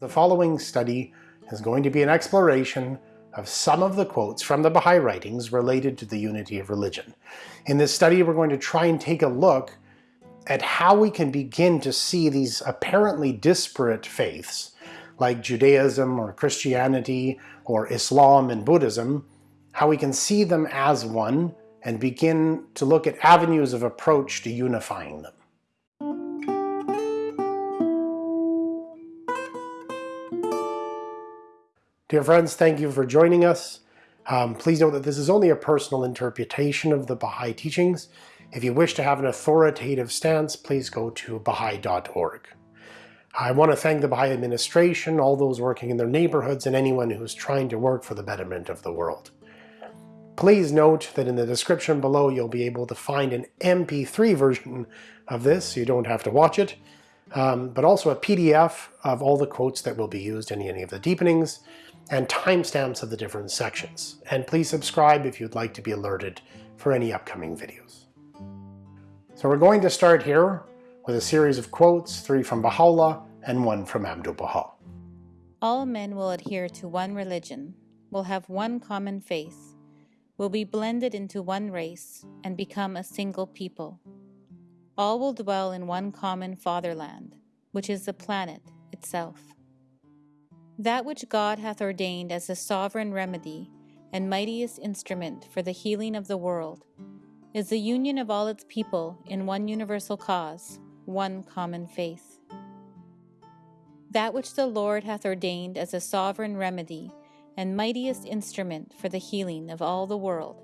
The following study is going to be an exploration of some of the quotes from the Baha'i writings related to the unity of religion. In this study, we're going to try and take a look at how we can begin to see these apparently disparate faiths, like Judaism or Christianity or Islam and Buddhism, how we can see them as one and begin to look at avenues of approach to unifying them. Dear friends, thank you for joining us. Um, please note that this is only a personal interpretation of the Baha'i teachings. If you wish to have an authoritative stance, please go to Baha'i.org. I want to thank the Baha'i administration, all those working in their neighborhoods, and anyone who is trying to work for the betterment of the world. Please note that in the description below you'll be able to find an MP3 version of this, so you don't have to watch it, um, but also a PDF of all the quotes that will be used in any of the deepenings, and timestamps of the different sections. And please subscribe if you'd like to be alerted for any upcoming videos. So we're going to start here with a series of quotes, three from Baha'u'llah and one from Abdu'l-Baha. All men will adhere to one religion, will have one common faith, will be blended into one race and become a single people. All will dwell in one common fatherland, which is the planet itself. That which God hath ordained as the sovereign remedy and mightiest instrument for the healing of the world is the union of all its people in one universal cause, one common faith. That which the Lord hath ordained as a sovereign remedy and mightiest instrument for the healing of all the world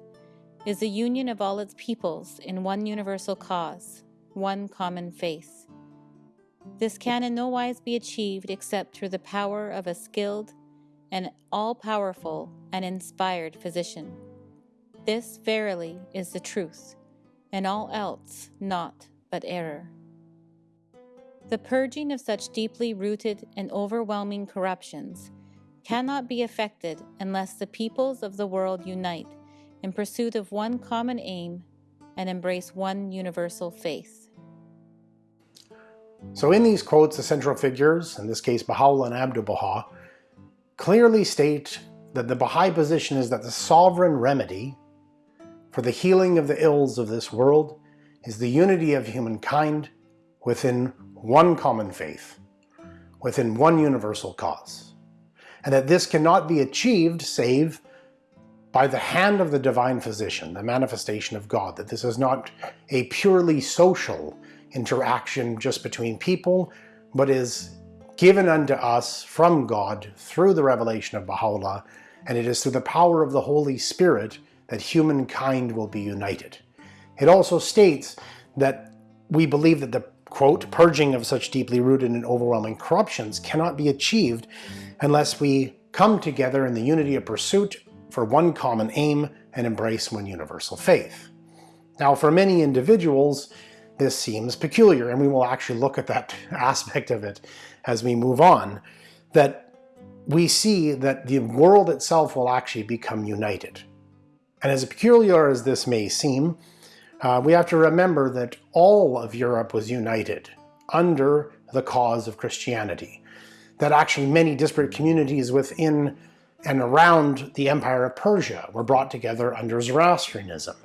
is the union of all its peoples in one universal cause, one common faith. This can in no wise be achieved except through the power of a skilled and all-powerful and inspired physician. This verily is the truth, and all else naught but error. The purging of such deeply rooted and overwhelming corruptions cannot be effected unless the peoples of the world unite in pursuit of one common aim and embrace one universal faith. So in these quotes, the central figures, in this case Baha'u'llah and Abdu'l-Baha, clearly state that the Baha'i position is that the sovereign remedy for the healing of the ills of this world is the unity of humankind within one common faith, within one universal cause, and that this cannot be achieved save by the hand of the divine physician, the manifestation of God, that this is not a purely social interaction just between people, but is given unto us from God through the revelation of Baha'u'llah, and it is through the power of the Holy Spirit that humankind will be united. It also states that we believe that the quote, purging of such deeply rooted and overwhelming corruptions cannot be achieved unless we come together in the unity of pursuit for one common aim and embrace one universal faith. Now for many individuals, this seems peculiar, and we will actually look at that aspect of it as we move on, that we see that the world itself will actually become united. And as peculiar as this may seem, uh, we have to remember that all of Europe was united under the cause of Christianity. That actually many disparate communities within and around the Empire of Persia were brought together under Zoroastrianism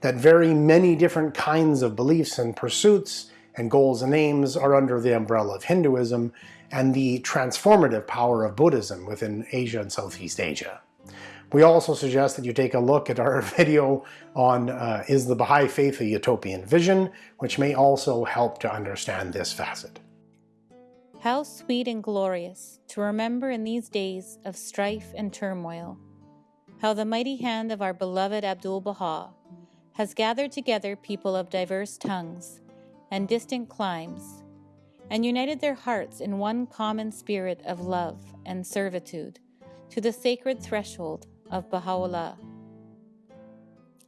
that very many different kinds of beliefs and pursuits and goals and aims are under the umbrella of Hinduism and the transformative power of Buddhism within Asia and Southeast Asia. We also suggest that you take a look at our video on uh, Is the Baha'i Faith a Utopian Vision, which may also help to understand this facet. How sweet and glorious to remember in these days of strife and turmoil, how the mighty hand of our beloved Abdu'l-Baha has gathered together people of diverse tongues and distant climes, and united their hearts in one common spirit of love and servitude to the sacred threshold of Baha'u'llah.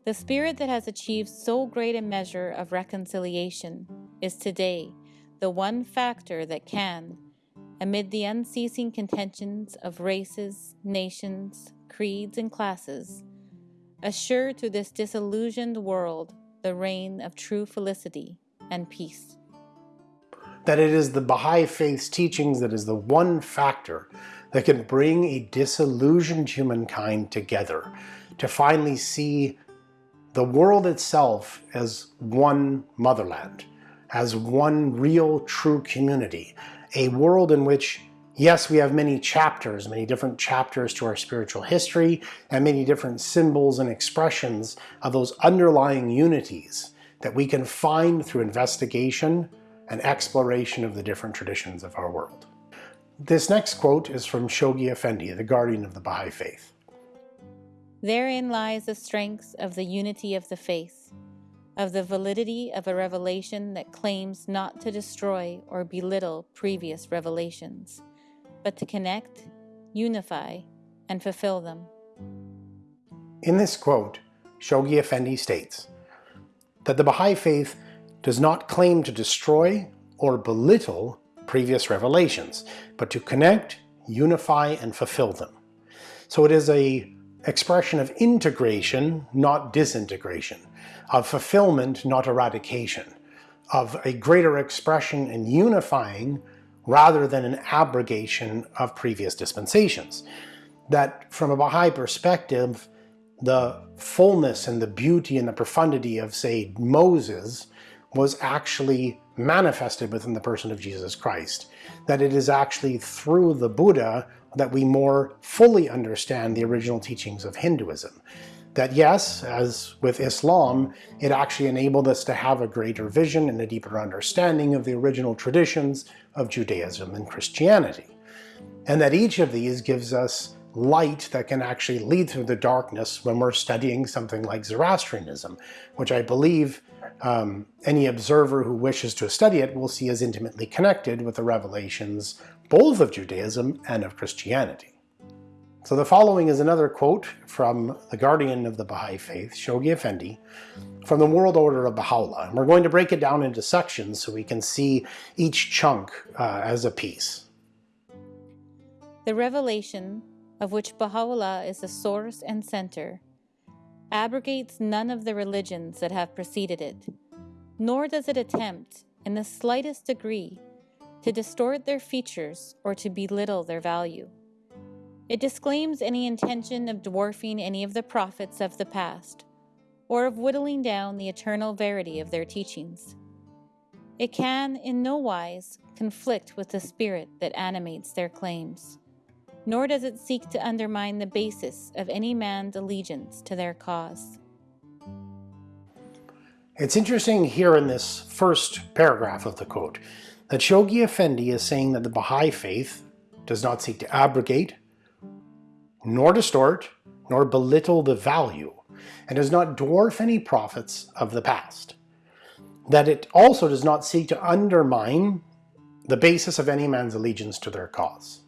The spirit that has achieved so great a measure of reconciliation is today the one factor that can, amid the unceasing contentions of races, nations, creeds, and classes, assure to this disillusioned world the reign of true felicity and peace. that it is the Baha'i Faith's teachings that is the one factor that can bring a disillusioned humankind together to finally see the world itself as one motherland, as one real true community, a world in which Yes, we have many chapters, many different chapters to our spiritual history, and many different symbols and expressions of those underlying unities that we can find through investigation and exploration of the different traditions of our world. This next quote is from Shoghi Effendi, the guardian of the Baha'i Faith. Therein lies the strength of the unity of the faith, of the validity of a revelation that claims not to destroy or belittle previous revelations but to connect, unify, and fulfill them. In this quote, Shoghi Effendi states that the Baha'i Faith does not claim to destroy or belittle previous revelations, but to connect, unify, and fulfill them. So it is a expression of integration, not disintegration, of fulfillment, not eradication, of a greater expression and unifying rather than an abrogation of previous dispensations. That from a Baha'i perspective, the fullness and the beauty and the profundity of, say, Moses was actually manifested within the person of Jesus Christ. That it is actually through the Buddha that we more fully understand the original teachings of Hinduism that yes, as with Islam, it actually enabled us to have a greater vision and a deeper understanding of the original traditions of Judaism and Christianity. And that each of these gives us light that can actually lead through the darkness when we're studying something like Zoroastrianism, which I believe um, any observer who wishes to study it will see as intimately connected with the revelations both of Judaism and of Christianity. So the following is another quote from the guardian of the Baha'i Faith, Shoghi Effendi, from the World Order of Baha'u'llah. And we're going to break it down into sections so we can see each chunk uh, as a piece. The revelation, of which Baha'u'llah is the source and center, abrogates none of the religions that have preceded it, nor does it attempt, in the slightest degree, to distort their features or to belittle their value. It disclaims any intention of dwarfing any of the prophets of the past, or of whittling down the eternal verity of their teachings. It can, in no wise, conflict with the spirit that animates their claims, nor does it seek to undermine the basis of any man's allegiance to their cause. It's interesting here in this first paragraph of the quote that Shoghi Effendi is saying that the Baha'i faith does not seek to abrogate, nor distort, nor belittle the value, and does not dwarf any prophets of the past. That it also does not seek to undermine the basis of any man's allegiance to their cause.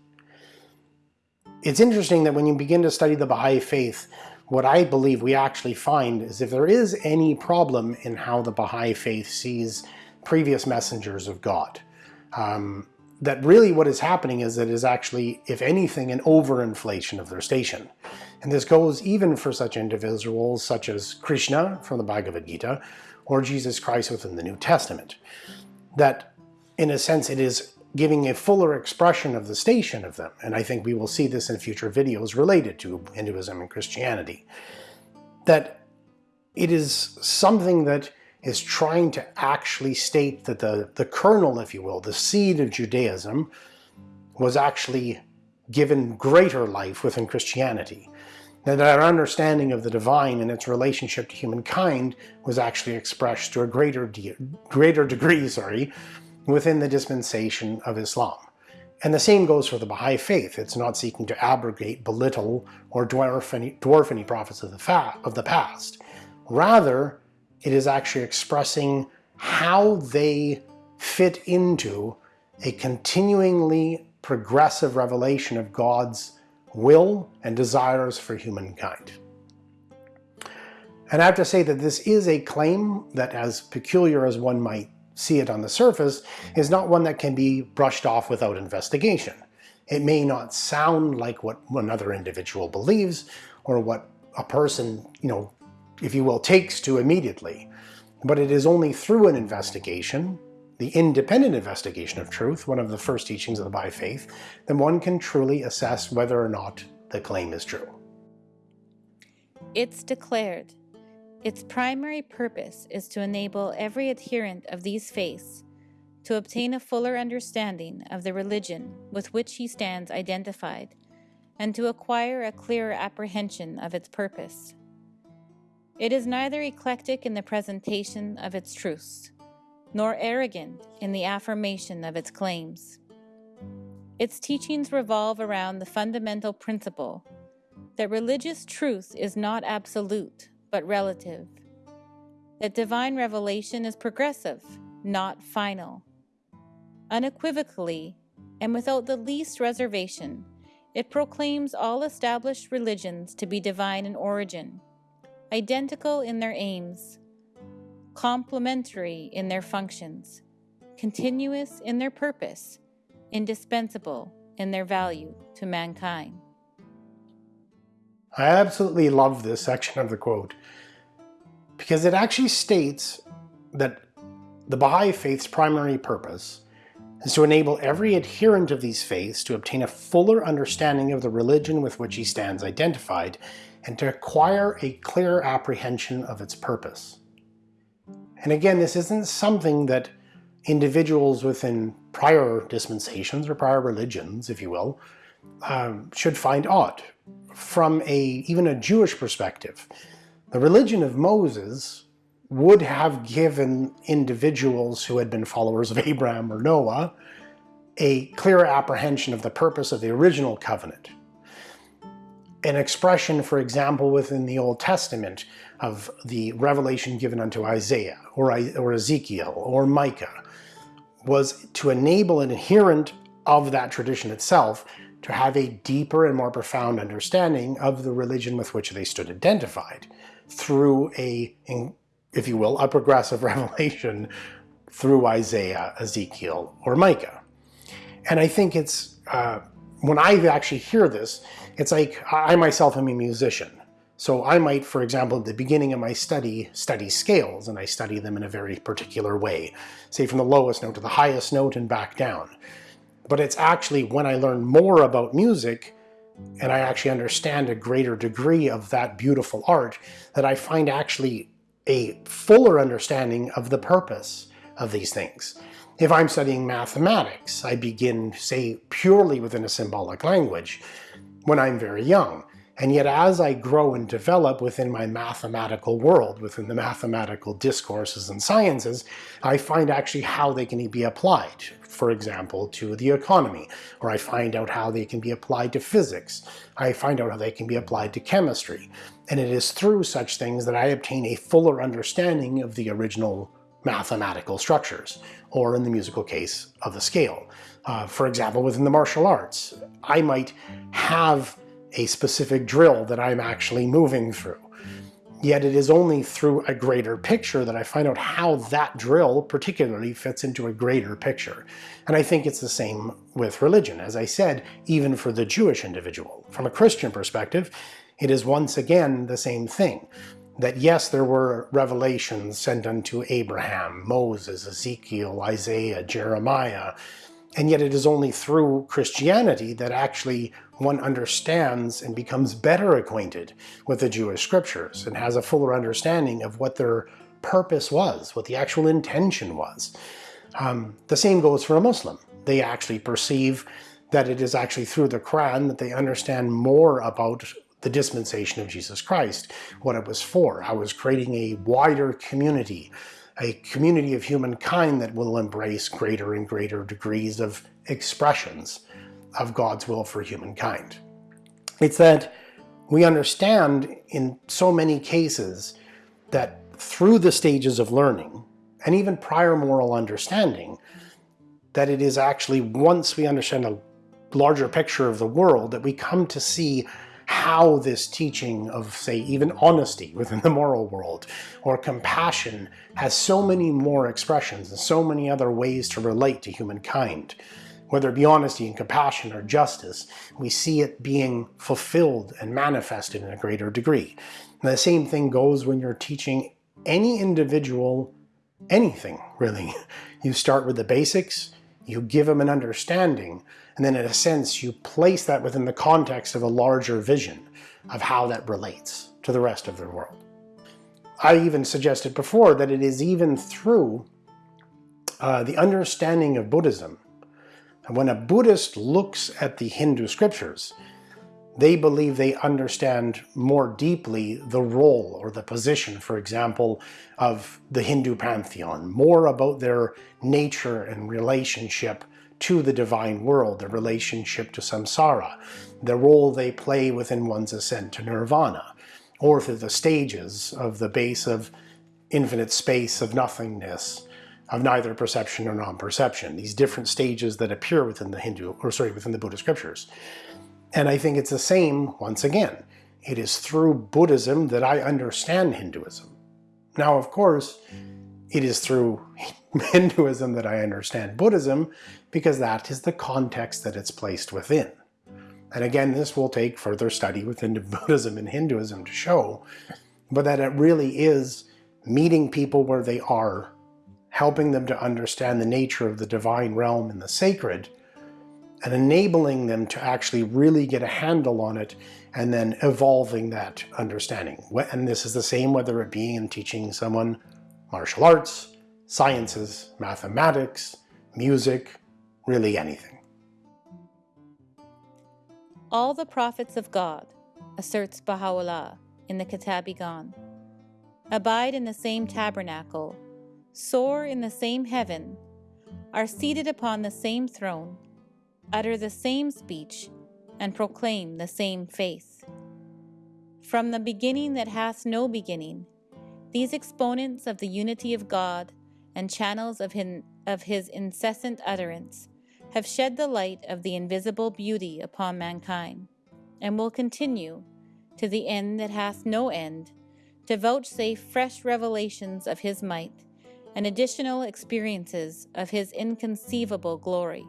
It's interesting that when you begin to study the Baha'i faith, what I believe we actually find is if there is any problem in how the Baha'i faith sees previous messengers of God, um, that really what is happening is that it is actually, if anything, an overinflation of their station. And this goes even for such individuals such as Krishna from the Bhagavad Gita or Jesus Christ within the New Testament. That in a sense it is giving a fuller expression of the station of them. And I think we will see this in future videos related to Hinduism and Christianity. That it is something that is trying to actually state that the, the kernel, if you will, the seed of Judaism was actually given greater life within Christianity. That our understanding of the divine and its relationship to humankind was actually expressed to a greater, de greater degree sorry, within the dispensation of Islam. And the same goes for the Baha'i faith. It's not seeking to abrogate, belittle, or dwarf any, dwarf any prophets of the, of the past. Rather, it is actually expressing how they fit into a continuingly progressive revelation of God's will and desires for humankind. And I have to say that this is a claim that as peculiar as one might see it on the surface, is not one that can be brushed off without investigation. It may not sound like what another individual believes or what a person, you know, if you will, takes to immediately. But it is only through an investigation the independent investigation of truth, one of the first teachings of the Baha'i Faith, then one can truly assess whether or not the claim is true. It's declared. Its primary purpose is to enable every adherent of these faiths to obtain a fuller understanding of the religion with which he stands identified and to acquire a clearer apprehension of its purpose. It is neither eclectic in the presentation of its truths, nor arrogant in the affirmation of its claims. Its teachings revolve around the fundamental principle that religious truth is not absolute, but relative, that divine revelation is progressive, not final. Unequivocally, and without the least reservation, it proclaims all established religions to be divine in origin, identical in their aims, complementary in their functions, continuous in their purpose, indispensable in their value to mankind. I absolutely love this section of the quote because it actually states that the Baha'i Faith's primary purpose is to enable every adherent of these faiths to obtain a fuller understanding of the religion with which he stands identified and to acquire a clear apprehension of its purpose. And again, this isn't something that individuals within prior dispensations or prior religions, if you will, um, should find odd. From a even a Jewish perspective, the religion of Moses would have given individuals who had been followers of Abraham or Noah a clearer apprehension of the purpose of the original covenant. An expression, for example, within the Old Testament of the revelation given unto Isaiah or, or Ezekiel or Micah was to enable an adherent of that tradition itself to have a deeper and more profound understanding of the religion with which they stood identified through a if you will, a progressive revelation through Isaiah, Ezekiel, or Micah. And I think it's, uh, when I actually hear this, it's like I myself am a musician. So I might, for example, at the beginning of my study, study scales, and I study them in a very particular way, say from the lowest note to the highest note and back down. But it's actually when I learn more about music, and I actually understand a greater degree of that beautiful art, that I find actually a fuller understanding of the purpose of these things. If I'm studying mathematics, I begin, say, purely within a symbolic language when I'm very young. And yet as I grow and develop within my mathematical world, within the mathematical discourses and sciences, I find actually how they can be applied, for example, to the economy, or I find out how they can be applied to physics. I find out how they can be applied to chemistry. And it is through such things that I obtain a fuller understanding of the original mathematical structures, or in the musical case of the scale. Uh, for example, within the martial arts, I might have a specific drill that I'm actually moving through. Yet it is only through a greater picture that I find out how that drill particularly fits into a greater picture. And I think it's the same with religion. As I said, even for the Jewish individual. From a Christian perspective, it is once again the same thing. That yes, there were revelations sent unto Abraham, Moses, Ezekiel, Isaiah, Jeremiah, and yet it is only through Christianity that actually one understands and becomes better acquainted with the Jewish scriptures and has a fuller understanding of what their purpose was, what the actual intention was. Um, the same goes for a Muslim. They actually perceive that it is actually through the Quran that they understand more about the dispensation of Jesus Christ, what it was for, I was creating a wider community a community of humankind that will embrace greater and greater degrees of expressions of God's will for humankind. It's that we understand in so many cases that through the stages of learning, and even prior moral understanding, that it is actually once we understand a larger picture of the world that we come to see how this teaching of, say, even honesty within the moral world or compassion has so many more expressions and so many other ways to relate to humankind. Whether it be honesty and compassion or justice, we see it being fulfilled and manifested in a greater degree. And the same thing goes when you're teaching any individual anything, really. You start with the basics, you give them an understanding, and then in a sense you place that within the context of a larger vision of how that relates to the rest of the world. I even suggested before that it is even through uh, the understanding of Buddhism. And when a Buddhist looks at the Hindu scriptures, they believe they understand more deeply the role or the position, for example, of the Hindu pantheon, more about their nature and relationship to the divine world, the relationship to samsara, the role they play within one's ascent to nirvana, or through the stages of the base of infinite space of nothingness, of neither perception or non-perception, these different stages that appear within the Hindu, or sorry, within the Buddhist scriptures. And I think it's the same once again. It is through Buddhism that I understand Hinduism. Now, of course, it is through Hinduism that I understand Buddhism because that is the context that it's placed within. And again, this will take further study within Buddhism and Hinduism to show, but that it really is meeting people where they are, helping them to understand the nature of the divine realm and the sacred, and enabling them to actually really get a handle on it and then evolving that understanding. And this is the same whether it be in teaching someone martial arts, sciences, mathematics, music, really anything. All the prophets of God, asserts Baha'u'llah in the Kitab-i-Iqan, abide in the same tabernacle, soar in the same heaven, are seated upon the same throne, utter the same speech, and proclaim the same faith. From the beginning that hath no beginning, these exponents of the unity of God and channels of his, of his incessant utterance have shed the light of the invisible beauty upon mankind, and will continue, to the end that hath no end, to vouchsafe fresh revelations of his might and additional experiences of his inconceivable glory.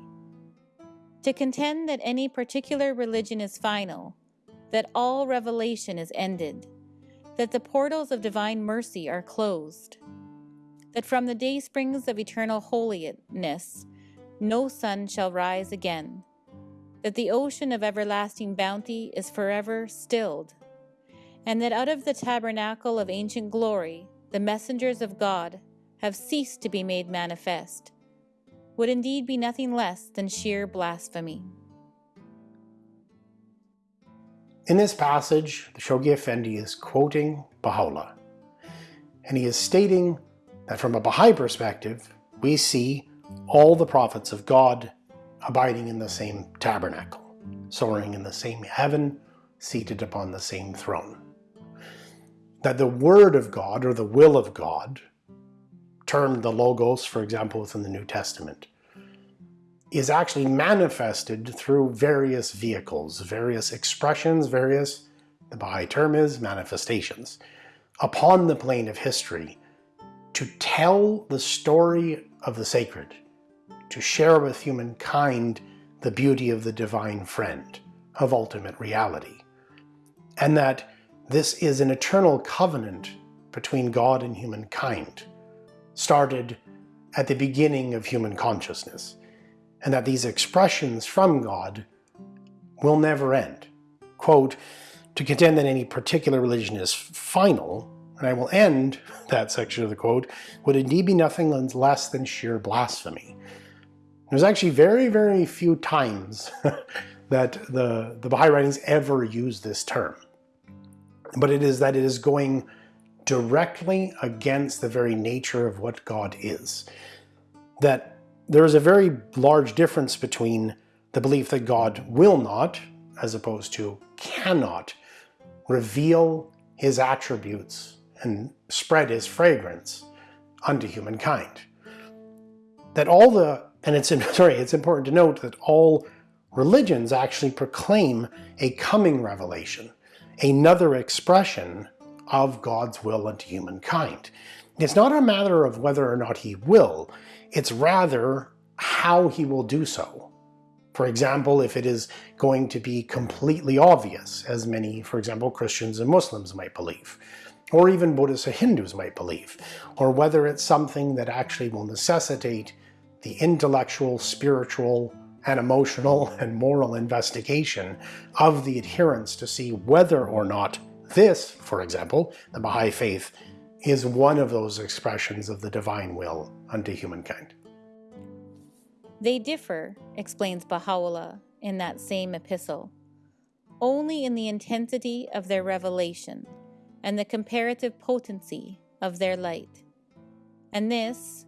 To contend that any particular religion is final, that all revelation is ended, that the portals of divine mercy are closed, that from the day springs of eternal holiness no sun shall rise again, that the ocean of everlasting bounty is forever stilled, and that out of the tabernacle of ancient glory the messengers of God have ceased to be made manifest, would indeed be nothing less than sheer blasphemy. In this passage, the Shoghi Effendi is quoting Baha'u'llah, and he is stating that from a Baha'i perspective, we see all the prophets of God abiding in the same tabernacle, soaring in the same heaven, seated upon the same throne. That the Word of God, or the will of God, termed the Logos, for example, within the New Testament, is actually manifested through various vehicles, various expressions, various, the Baha'i term is manifestations, upon the plane of history to tell the story of the sacred, to share with humankind the beauty of the divine friend, of ultimate reality. And that this is an eternal covenant between God and humankind, started at the beginning of human consciousness, and that these expressions from God will never end. Quote, to contend that any particular religion is final, and I will end that section of the quote, would indeed be nothing less than sheer blasphemy. There's actually very, very few times that the, the Baha'i writings ever use this term. But it is that it is going directly against the very nature of what God is. That there is a very large difference between the belief that God will not, as opposed to cannot, reveal his attributes and spread his fragrance unto humankind. That all the, and it's sorry, it's important to note that all religions actually proclaim a coming revelation, another expression of God's will unto humankind. It's not a matter of whether or not he will, it's rather how he will do so. For example, if it is going to be completely obvious, as many, for example, Christians and Muslims might believe, or even Buddhists or Hindus might believe, or whether it's something that actually will necessitate the intellectual, spiritual, and emotional and moral investigation of the adherents to see whether or not this, for example, the Baha'i Faith, is one of those expressions of the divine will unto humankind. They differ, explains Baha'u'llah in that same epistle, only in the intensity of their revelation and the comparative potency of their light. And this,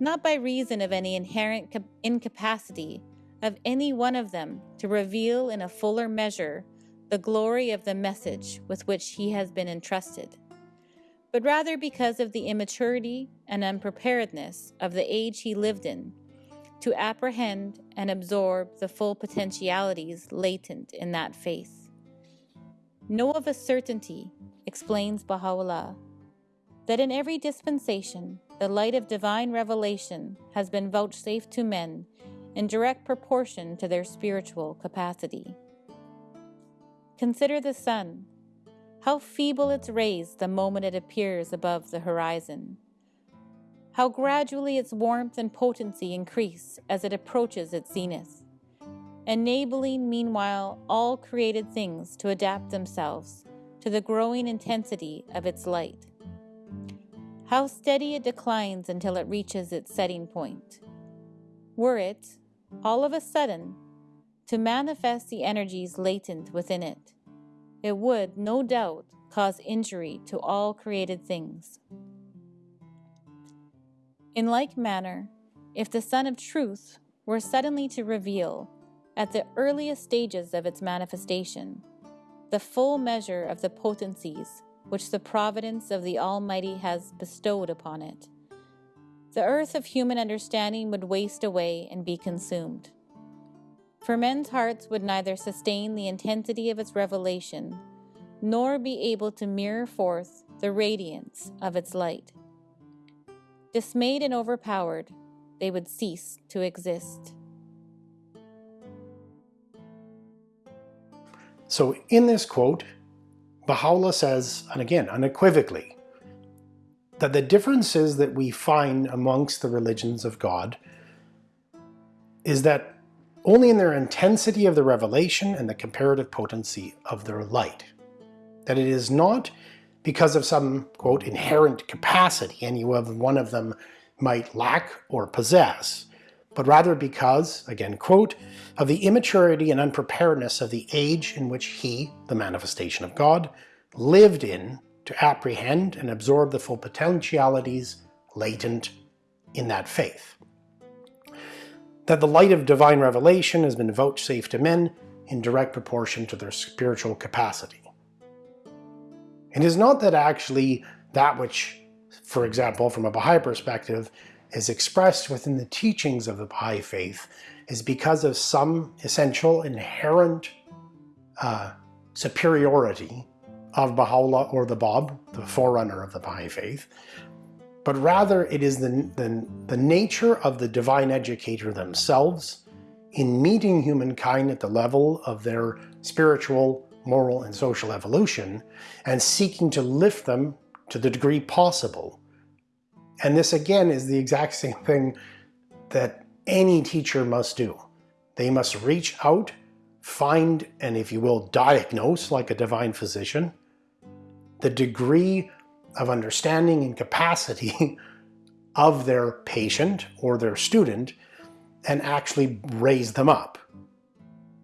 not by reason of any inherent incapacity of any one of them to reveal in a fuller measure the glory of the message with which he has been entrusted, but rather because of the immaturity and unpreparedness of the age he lived in to apprehend and absorb the full potentialities latent in that faith. Know of a certainty, explains Baha'u'llah, that in every dispensation the light of divine revelation has been vouchsafed to men in direct proportion to their spiritual capacity. Consider the sun, how feeble its rays the moment it appears above the horizon, how gradually its warmth and potency increase as it approaches its zenith, enabling meanwhile all created things to adapt themselves to the growing intensity of its light. How steady it declines until it reaches its setting point. Were it, all of a sudden, to manifest the energies latent within it, it would, no doubt, cause injury to all created things. In like manner, if the Sun of Truth were suddenly to reveal, at the earliest stages of its manifestation, the full measure of the potencies which the providence of the Almighty has bestowed upon it, the earth of human understanding would waste away and be consumed. For men's hearts would neither sustain the intensity of its revelation, nor be able to mirror forth the radiance of its light. Dismayed and overpowered, they would cease to exist. So, in this quote, Baha'u'llah says, and again unequivocally, that the differences that we find amongst the religions of God is that only in their intensity of the revelation and the comparative potency of their light. That it is not because of some, quote, inherent capacity any one of them might lack or possess, but rather because, again, quote, of the immaturity and unpreparedness of the age in which he, the manifestation of God, lived in to apprehend and absorb the full potentialities latent in that faith. That the light of divine revelation has been vouchsafed to men in direct proportion to their spiritual capacity. It is not that actually that which, for example, from a Baha'i perspective, is expressed within the teachings of the Baha'i faith is because of some essential inherent uh, superiority of Baha'u'llah or the Bab, the forerunner of the Baha'i faith, but rather it is the, the, the nature of the divine educator themselves in meeting humankind at the level of their spiritual, moral, and social evolution and seeking to lift them to the degree possible. And this again is the exact same thing that any teacher must do. They must reach out, find, and if you will, diagnose like a divine physician, the degree of understanding and capacity of their patient or their student and actually raise them up.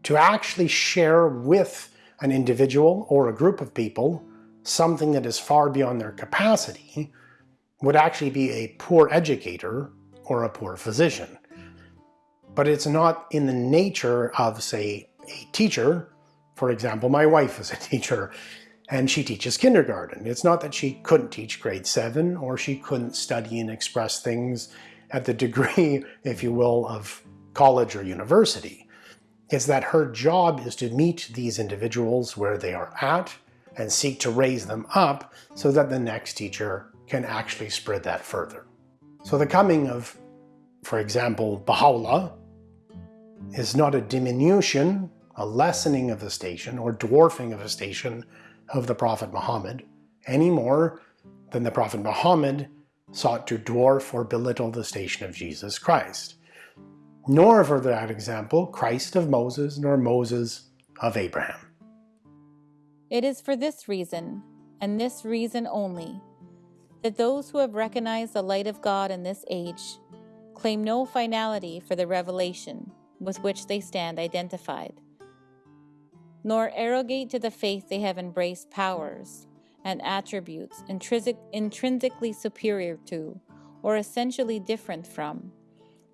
To actually share with an individual or a group of people something that is far beyond their capacity would actually be a poor educator or a poor physician. But it's not in the nature of, say, a teacher. For example, my wife is a teacher and she teaches kindergarten. It's not that she couldn't teach grade seven or she couldn't study and express things at the degree, if you will, of college or university. It's that her job is to meet these individuals where they are at and seek to raise them up so that the next teacher can actually spread that further. So the coming of, for example, Baha'u'llah is not a diminution, a lessening of the station or dwarfing of a station of the Prophet Muhammad, any more than the Prophet Muhammad sought to dwarf or belittle the station of Jesus Christ. Nor, for that example, Christ of Moses, nor Moses of Abraham. It is for this reason, and this reason only, that those who have recognized the light of God in this age claim no finality for the revelation with which they stand identified, nor arrogate to the faith they have embraced powers and attributes intrinsic, intrinsically superior to or essentially different from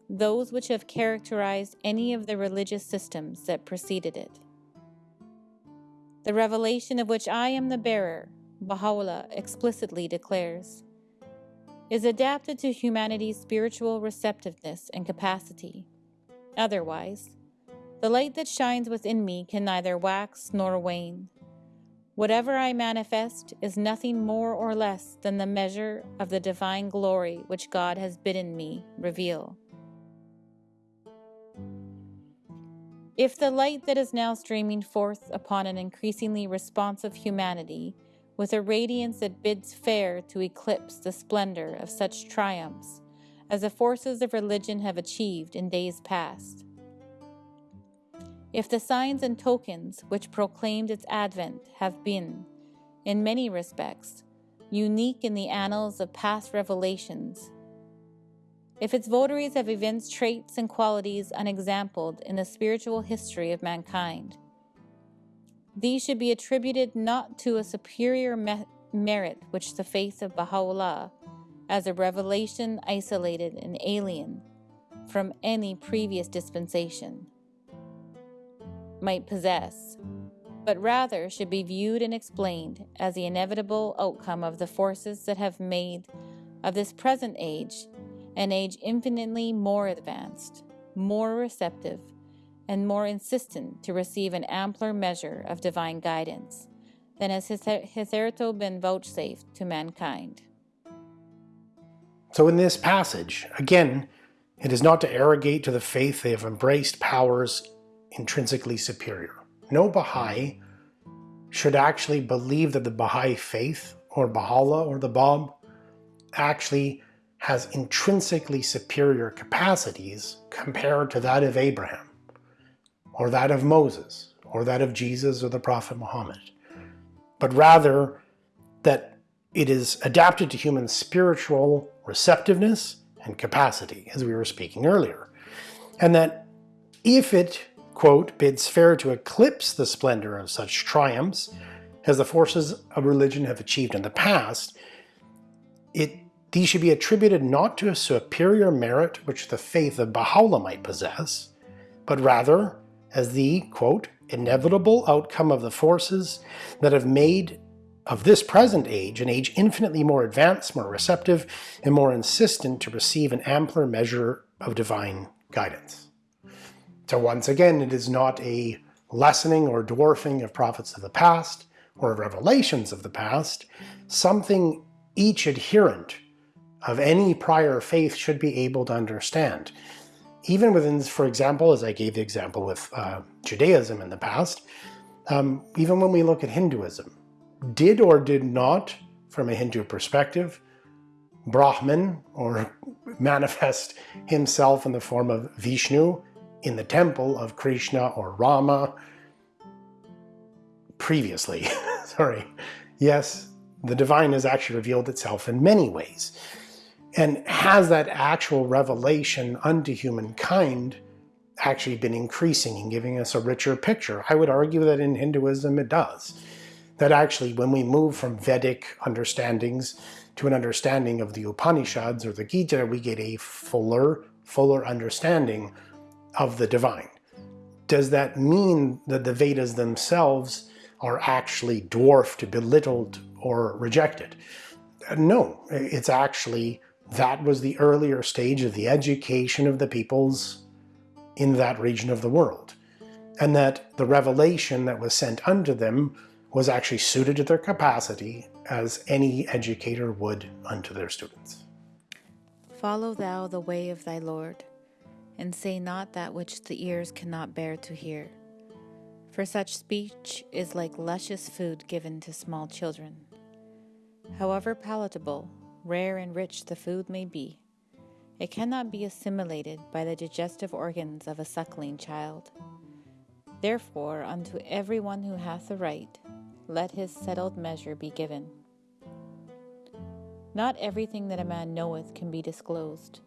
those which have characterized any of the religious systems that preceded it. The revelation of which I am the bearer, Baha'u'llah explicitly declares, is adapted to humanity's spiritual receptiveness and capacity. Otherwise, the light that shines within me can neither wax nor wane. Whatever I manifest is nothing more or less than the measure of the divine glory which God has bidden me reveal. If the light that is now streaming forth upon an increasingly responsive humanity, with a radiance that bids fair to eclipse the splendor of such triumphs as the forces of religion have achieved in days past, if the signs and tokens which proclaimed its advent have been, in many respects, unique in the annals of past revelations, if its votaries have evinced traits and qualities unexampled in the spiritual history of mankind, these should be attributed not to a superior me- merit which the faith of Baha'u'llah, as a revelation isolated and alien from any previous dispensation, might possess, but rather should be viewed and explained as the inevitable outcome of the forces that have made of this present age an age infinitely more advanced, more receptive, and more insistent to receive an ampler measure of divine guidance than has hitherto been vouchsafed to mankind. So, in this passage, again, it is not to arrogate to the faith they have embraced powers intrinsically superior. No Baha'i should actually believe that the Baha'i faith, or Baha'u'llah, or the Bab, actually has intrinsically superior capacities compared to that of Abraham, or that of Moses, or that of Jesus or the Prophet Muhammad, but rather that it is adapted to human spiritual receptiveness and capacity, as we were speaking earlier, and that if it quote, bids fair to eclipse the splendor of such triumphs as the forces of religion have achieved in the past, it, these should be attributed not to a superior merit which the faith of Baha'u'llah might possess, but rather as the, quote, inevitable outcome of the forces that have made of this present age an age infinitely more advanced, more receptive, and more insistent to receive an ampler measure of divine guidance. So once again, it is not a lessening or dwarfing of prophets of the past or revelations of the past, something each adherent of any prior faith should be able to understand. Even within, for example, as I gave the example with uh, Judaism in the past, um, even when we look at Hinduism, did or did not, from a Hindu perspective, Brahman or manifest himself in the form of Vishnu in the temple of Krishna or Rama previously. Sorry. Yes, the divine has actually revealed itself in many ways. And has that actual revelation unto humankind actually been increasing and giving us a richer picture? I would argue that in Hinduism it does. That actually, when we move from Vedic understandings to an understanding of the Upanishads or the Gita, we get a fuller, fuller understanding of the divine. Does that mean that the Vedas themselves are actually dwarfed, belittled, or rejected? No, it's actually that was the earlier stage of the education of the peoples in that region of the world. And that the revelation that was sent unto them was actually suited to their capacity as any educator would unto their students. Follow thou the way of thy Lord and say not that which the ears cannot bear to hear. For such speech is like luscious food given to small children. However palatable, rare, and rich the food may be, it cannot be assimilated by the digestive organs of a suckling child. Therefore, unto every one who hath a right, let his settled measure be given. Not everything that a man knoweth can be disclosed,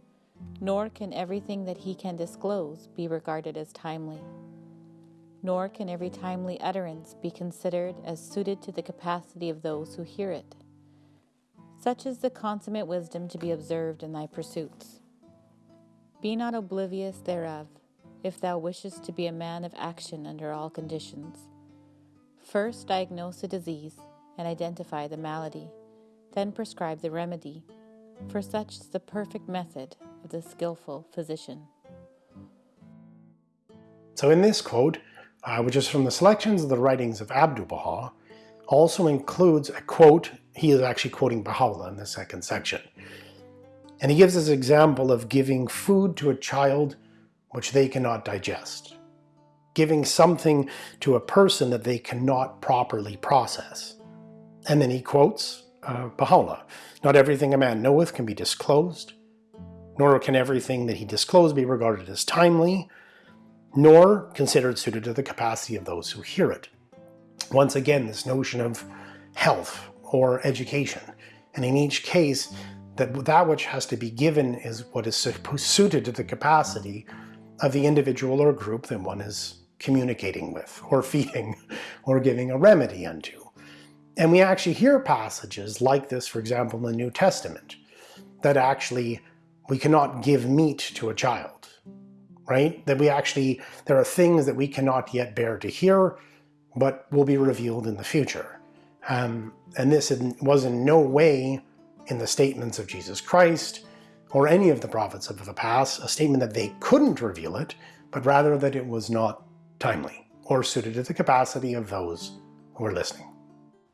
nor can everything that he can disclose be regarded as timely. Nor can every timely utterance be considered as suited to the capacity of those who hear it. Such is the consummate wisdom to be observed in thy pursuits. Be not oblivious thereof, if thou wishest to be a man of action under all conditions. First diagnose a disease and identify the malady, then prescribe the remedy, for such is the perfect method of the skillful physician. So in this quote, uh, which is from the selections of the writings of Abdu'l-Baha, also includes a quote, he is actually quoting Baha'u'llah in the second section. And he gives this example of giving food to a child which they cannot digest. Giving something to a person that they cannot properly process. And then he quotes uh, Baha'u'llah, Not everything a man knoweth can be disclosed, nor can everything that he disclosed be regarded as timely, nor considered suited to the capacity of those who hear it. Once again, this notion of health or education. And in each case, that that which has to be given is what is suited to the capacity of the individual or group that one is communicating with, or feeding, or giving a remedy unto. And we actually hear passages like this, for example, in the New Testament, that actually we cannot give meat to a child, right? That we actually, there are things that we cannot yet bear to hear, but will be revealed in the future. Um, and this was in no way in the statements of Jesus Christ, or any of the prophets of the past a statement that they couldn't reveal it, but rather that it was not timely or suited to the capacity of those who were listening.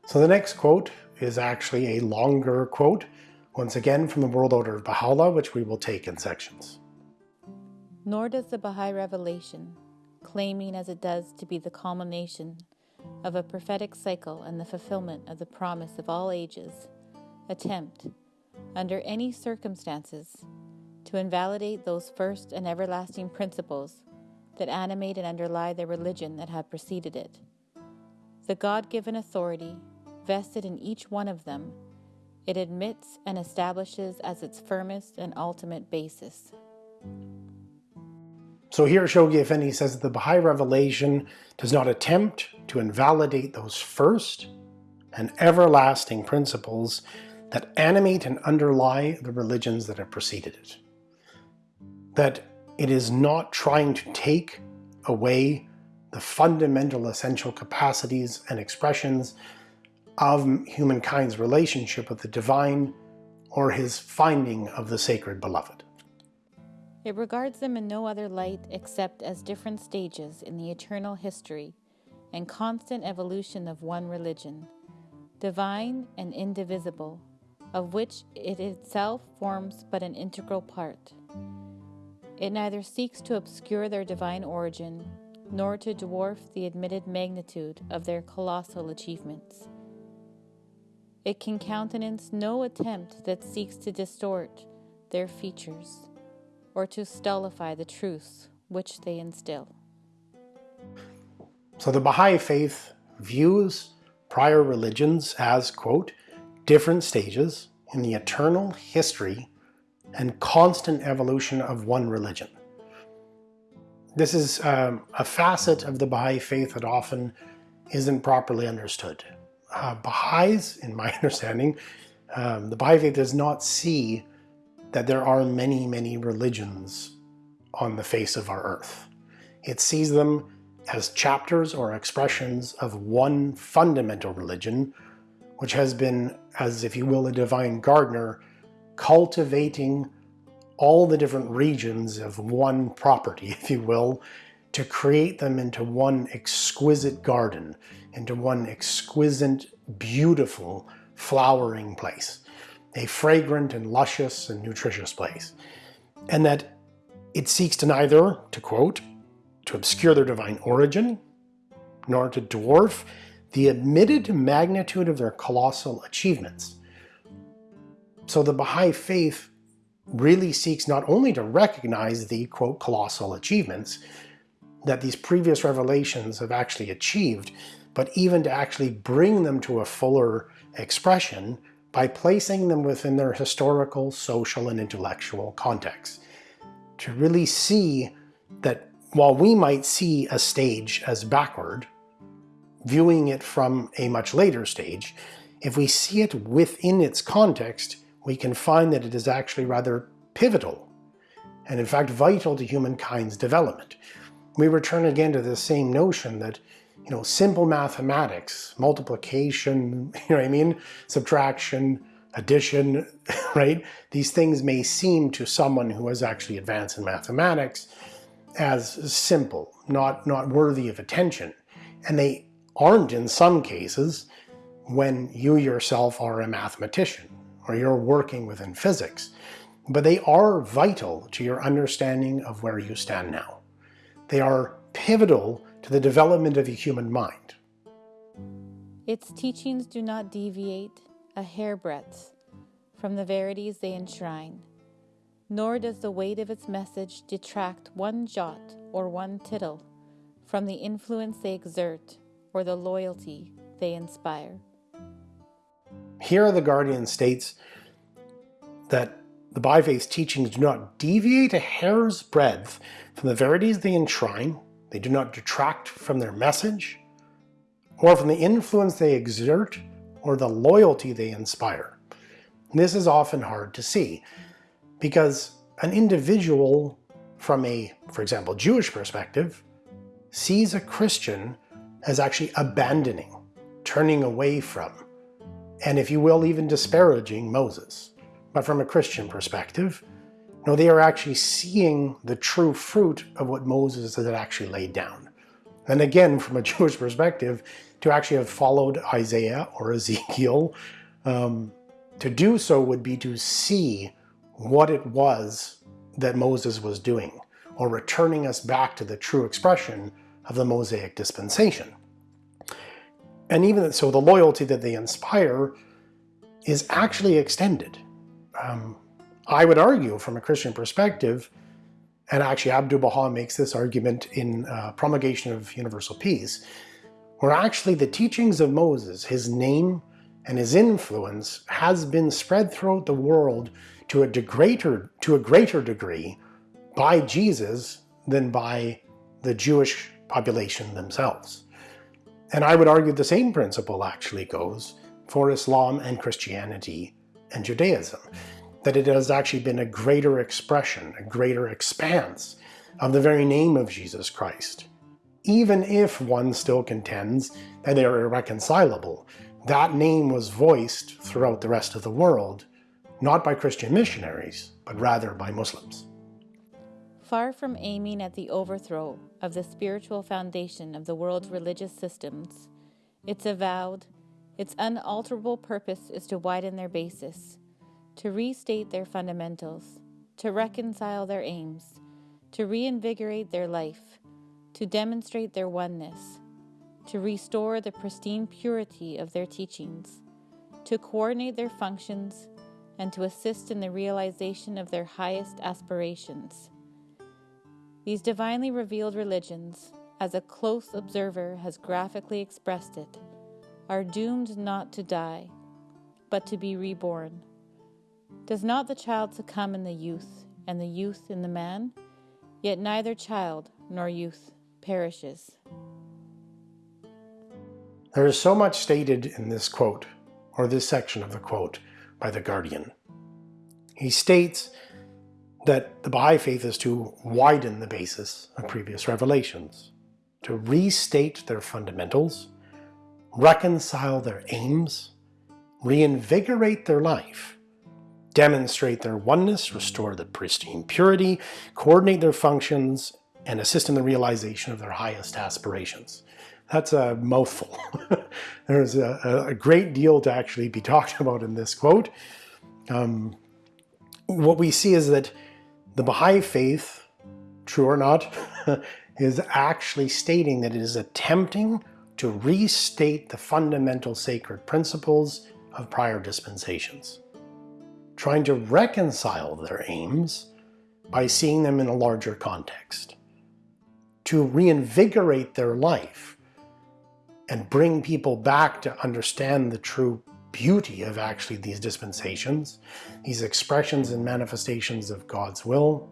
So the next quote is actually a longer quote, once again from the World Order of Baha'u'llah, which we will take in sections. Nor does the Baha'i Revelation, claiming as it does to be the culmination of a prophetic cycle and the fulfillment of the promise of all ages, attempt under any circumstances, to invalidate those first and everlasting principles that animate and underlie the religion that have preceded it. The God given authority vested in each one of them, it admits and establishes as its firmest and ultimate basis. So here Shoghi Effendi says that the Baha'i revelation does not attempt to invalidate those first and everlasting principles that animate and underlie the religions that have preceded it. That it is not trying to take away the fundamental essential capacities and expressions of humankind's relationship with the divine or his finding of the sacred beloved. It regards them in no other light except as different stages in the eternal history and constant evolution of one religion, divine and indivisible, of which it itself forms but an integral part. It neither seeks to obscure their divine origin, nor to dwarf the admitted magnitude of their colossal achievements. It can countenance no attempt that seeks to distort their features or to stultify the truths which they instill. So the Baha'i Faith views prior religions as, quote, different stages in the eternal history and constant evolution of one religion. This is um, a facet of the Baha'i faith that often isn't properly understood. Uh, Baha'is, in my understanding, um, the Baha'i faith does not see that there are many, many religions on the face of our earth. It sees them as chapters or expressions of one fundamental religion which has been, as if you will, a divine gardener, cultivating all the different regions of one property, if you will, to create them into one exquisite garden, into one exquisite, beautiful, flowering place, a fragrant and luscious and nutritious place. And that it seeks to neither, to quote, to obscure their divine origin, nor to dwarf the admitted magnitude of their colossal achievements, So the Baha'i faith really seeks not only to recognize the, quote, colossal achievements that these previous revelations have actually achieved, but even to actually bring them to a fuller expression by placing them within their historical, social, and intellectual context. To really see that while we might see a stage as backward, viewing it from a much later stage, if we see it within its context, we can find that it is actually rather pivotal and in fact vital to humankind's development. We return again to the same notion that you know, simple mathematics, multiplication, you know what I mean, subtraction, addition, right? These things may seem to someone who has actually advanced in mathematics as simple, not, not worthy of attention. And they aren't in some cases when you yourself are a mathematician or you're working within physics, but they are vital to your understanding of where you stand now. They are pivotal to the development of the human mind. Its teachings do not deviate a hairbreadth from the verities they enshrine, nor does the weight of its message detract one jot or one tittle from the influence they exert or the loyalty they inspire. Here the Guardian states that the Baha'i teachings do not deviate a hair's breadth from the verities they enshrine, they do not detract from their message, or from the influence they exert, or the loyalty they inspire. This is often hard to see, because an individual from a, for example, Jewish perspective, sees a Christian as actually abandoning, turning away from, and if you will, even disparaging Moses. But from a Christian perspective, no, they are actually seeing the true fruit of what Moses had actually laid down. And again, from a Jewish perspective, to actually have followed Isaiah or Ezekiel, um, to do so would be to see what it was that Moses was doing, or returning us back to the true expression of the Mosaic dispensation. And even so, the loyalty that they inspire is actually extended. Um, I would argue from a Christian perspective, and actually Abdu'l-Baha makes this argument in uh, Promulgation of Universal Peace, where actually the teachings of Moses, his name and his influence has been spread throughout the world to a, greater, to a greater degree by Jesus than by the Jewish population themselves. And I would argue the same principle actually goes for Islam and Christianity and Judaism that it has actually been a greater expression, a greater expanse of the very name of Jesus Christ. Even if one still contends that they are irreconcilable, that name was voiced throughout the rest of the world, not by Christian missionaries, but rather by Muslims. Far from aiming at the overthrow of the spiritual foundation of the world's religious systems, its avowed, its unalterable purpose is to widen their basis, to restate their fundamentals, to reconcile their aims, to reinvigorate their life, to demonstrate their oneness, to restore the pristine purity of their teachings, to coordinate their functions, and to assist in the realization of their highest aspirations. These divinely revealed religions, as a close observer has graphically expressed it, are doomed not to die, but to be reborn. Does not the child succumb in the youth, and the youth in the man? Yet neither child nor youth perishes. There is so much stated in this quote, or this section of the quote, by the Guardian. He states that the Baha'i Faith is to widen the basis of previous revelations, to restate their fundamentals, reconcile their aims, reinvigorate their life, demonstrate their oneness, restore the pristine purity, coordinate their functions, and assist in the realization of their highest aspirations. That's a mouthful. There's a, a, great deal to actually be talked about in this quote. Um, what we see is that the Baha'i faith, true or not, is actually stating that it is attempting to restate the fundamental sacred principles of prior dispensations. trying to reconcile their aims by seeing them in a larger context, to reinvigorate their life and bring people back to understand the true beauty of actually these dispensations, these expressions and manifestations of God's will,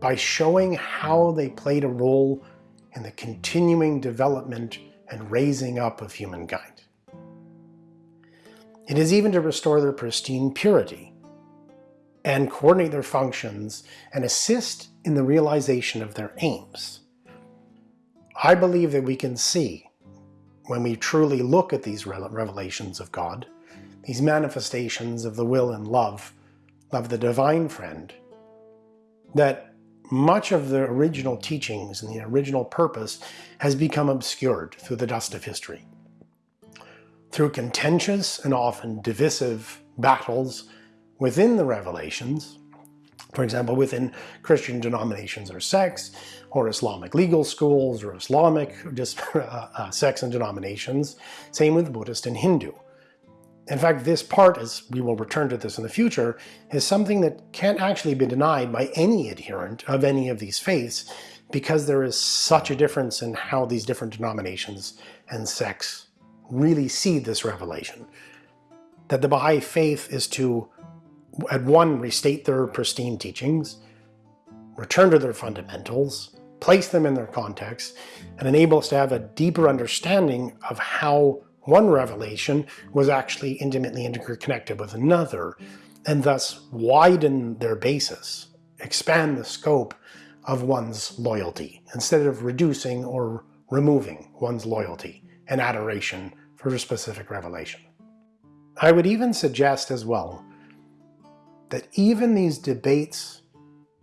by showing how they played a role in the continuing development and raising up of humankind. It is even to restore their pristine purity and coordinate their functions and assist in the realization of their aims. I believe that we can see, when we truly look at these revelations of God, these manifestations of the will and love of the divine friend, that much of the original teachings and the original purpose has become obscured through the dust of history. Through contentious and often divisive battles within the revelations, for example, within Christian denominations or sects, or Islamic legal schools, or Islamic just uh, uh, sects and denominations, same with Buddhist and Hindu. In fact, this part, as we will return to this in the future, is something that can't actually be denied by any adherent of any of these faiths because there is such a difference in how these different denominations and sects really see this revelation. That the Baha'i faith is to, at one, restate their pristine teachings, return to their fundamentals, place them in their context, and enable us to have a deeper understanding of how one revelation was actually intimately interconnected with another, and thus widen their basis, expand the scope of one's loyalty, instead of reducing or removing one's loyalty and adoration for a specific revelation. I would even suggest as well that even these debates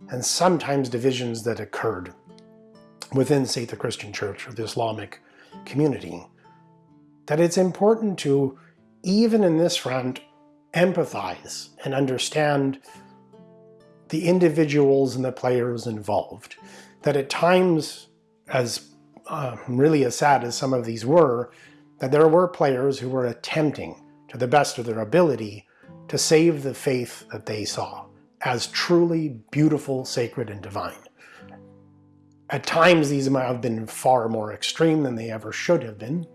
and sometimes divisions that occurred within, say, the Christian church or the Islamic community that it's important to, even in this front, empathize and understand the individuals and the players involved. That at times, as uh, really as sad as some of these were, that there were players who were attempting, to the best of their ability, to save the faith that they saw as truly beautiful, sacred, and divine. At times, these might have been far more extreme than they ever should have been,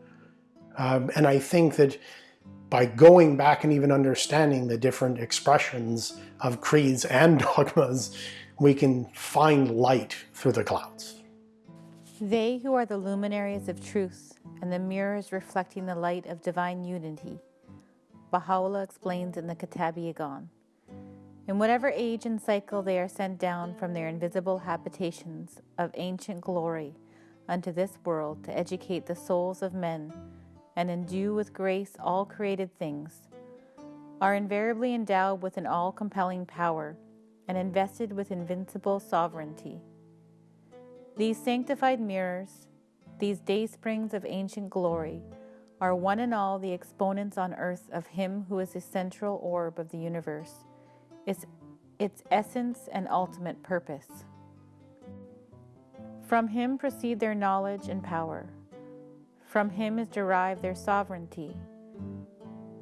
um, and I think that by going back and even understanding the different expressions of creeds and dogmas, we can find light through the clouds. They who are the luminaries of truth and the mirrors reflecting the light of divine unity, Baha'u'llah explains in the Kitab-i-Iqan. In whatever age and cycle they are sent down from their invisible habitations of ancient glory unto this world to educate the souls of men and endue with grace all created things, are invariably endowed with an all compelling power and invested with invincible sovereignty. These sanctified mirrors, these day springs of ancient glory, are one and all the exponents on earth of Him who is the central orb of the universe, its, its essence and ultimate purpose. From Him proceed their knowledge and power. From him is derived their sovereignty.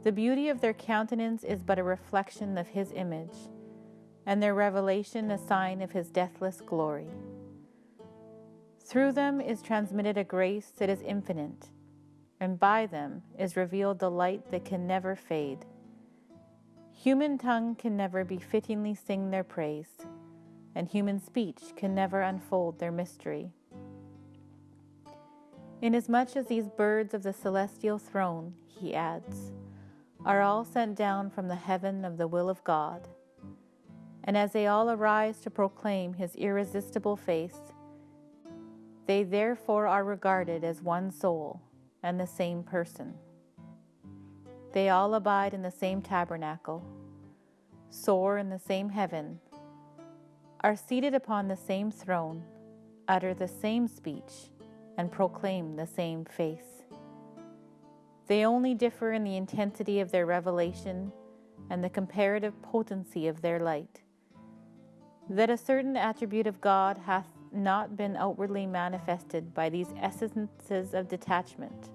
The beauty of their countenance is but a reflection of his image, and their revelation a sign of his deathless glory. Through them is transmitted a grace that is infinite, and by them is revealed the light that can never fade. Human tongue can never be fittingly sing their praise, and human speech can never unfold their mystery. Inasmuch as these birds of the celestial throne, he adds, are all sent down from the heaven of the will of God, and as they all arise to proclaim his irresistible face, they therefore are regarded as one soul and the same person. They all abide in the same tabernacle, soar in the same heaven, are seated upon the same throne, utter the same speech, and proclaim the same faith. They only differ in the intensity of their revelation and the comparative potency of their light. That a certain attribute of God hath not been outwardly manifested by these essences of detachment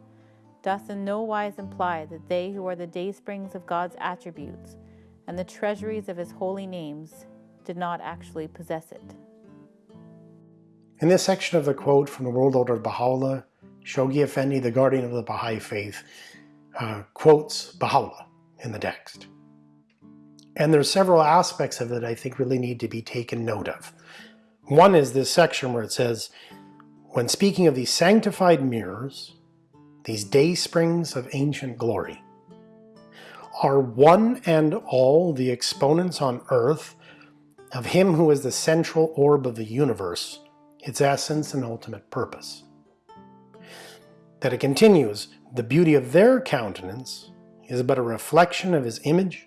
doth in no wise imply that they who are the daysprings of God's attributes and the treasuries of his holy names did not actually possess it. In this section of the quote from the World Order of Baha'u'llah, Shoghi Effendi, the guardian of the Baha'i faith, uh, quotes Baha'u'llah in the text. And there's several aspects of it I think really need to be taken note of. One is this section where it says, when speaking of these sanctified mirrors, these day springs of ancient glory, are one and all the exponents on earth of him who is the central orb of the universe, its essence and ultimate purpose. That it continues, the beauty of their countenance is but a reflection of his image,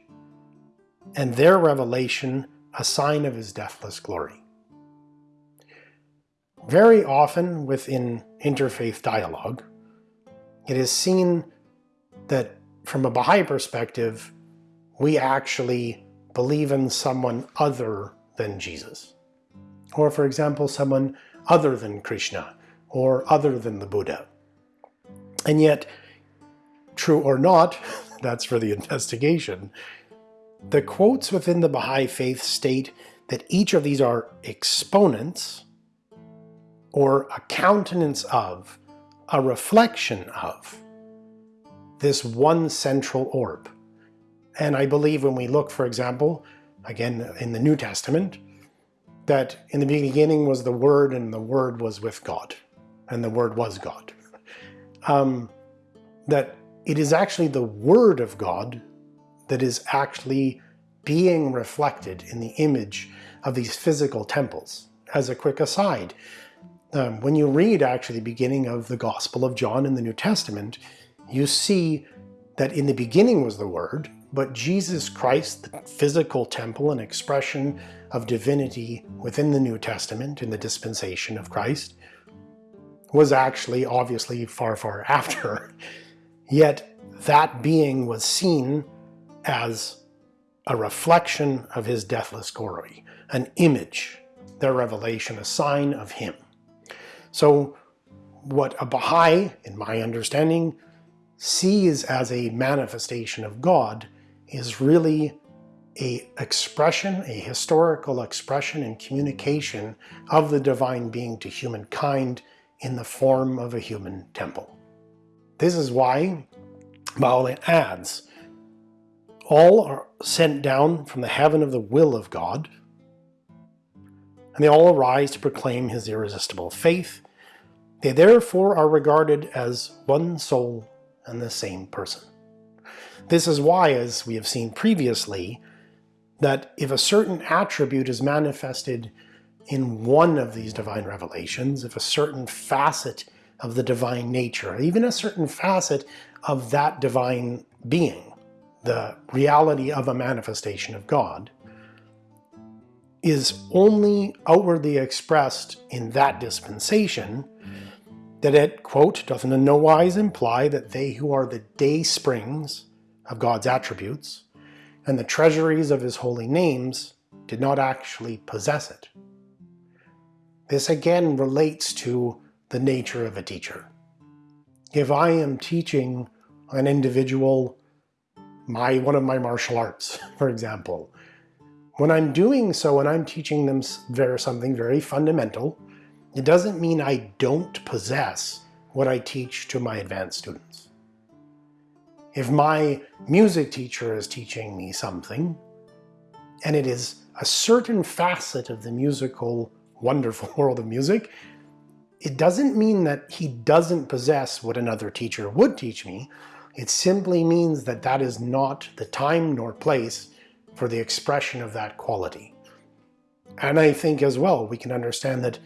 and their revelation a sign of his deathless glory. Very often within interfaith dialogue, it is seen that from a Baha'i perspective, we actually believe in someone other than Jesus. Or for example, someone other than Krishna, or other than the Buddha. And yet, true or not, that's for the investigation, the quotes within the Baha'i faith state that each of these are exponents or a countenance of, a reflection of, this one central orb. And I believe when we look, for example, again in the New Testament, that in the beginning was the Word and the Word was with God, and the Word was God. Um, that it is actually the Word of God that is actually being reflected in the image of these physical temples. As a quick aside, um, when you read actually the beginning of the Gospel of John in the New Testament, you see that in the beginning was the Word, but Jesus Christ, the physical temple and expression of divinity within the New Testament in the dispensation of Christ, was actually obviously far, far after. Yet that being was seen as a reflection of his deathless glory, an image, their revelation, a sign of him. So what a Baha'i, in my understanding, sees as a manifestation of God is really a expression, a historical expression and communication of the divine being to humankind in the form of a human temple. This is why Baha'u'llah adds, all are sent down from the heaven of the will of God, and they all arise to proclaim his irresistible faith. They therefore are regarded as one soul and the same person. This is why, as we have seen previously, that if a certain attribute is manifested in one of these divine revelations, if a certain facet of the divine nature, even a certain facet of that divine being, the reality of a manifestation of God, is only outwardly expressed in that dispensation, that it, quote, doth in no wise imply that they who are the day springs of God's attributes and the treasuries of his holy names did not actually possess it. This again relates to the nature of a teacher. If I am teaching an individual my one of my martial arts, for example, when I'm doing so and I'm teaching them something very fundamental, it doesn't mean I don't possess what I teach to my advanced students. If my music teacher is teaching me something, and it is a certain facet of the musical, wonderful world of music, it doesn't mean that he doesn't possess what another teacher would teach me. It simply means that that is not the time nor place for the expression of that quality. And I think as well, we can understand that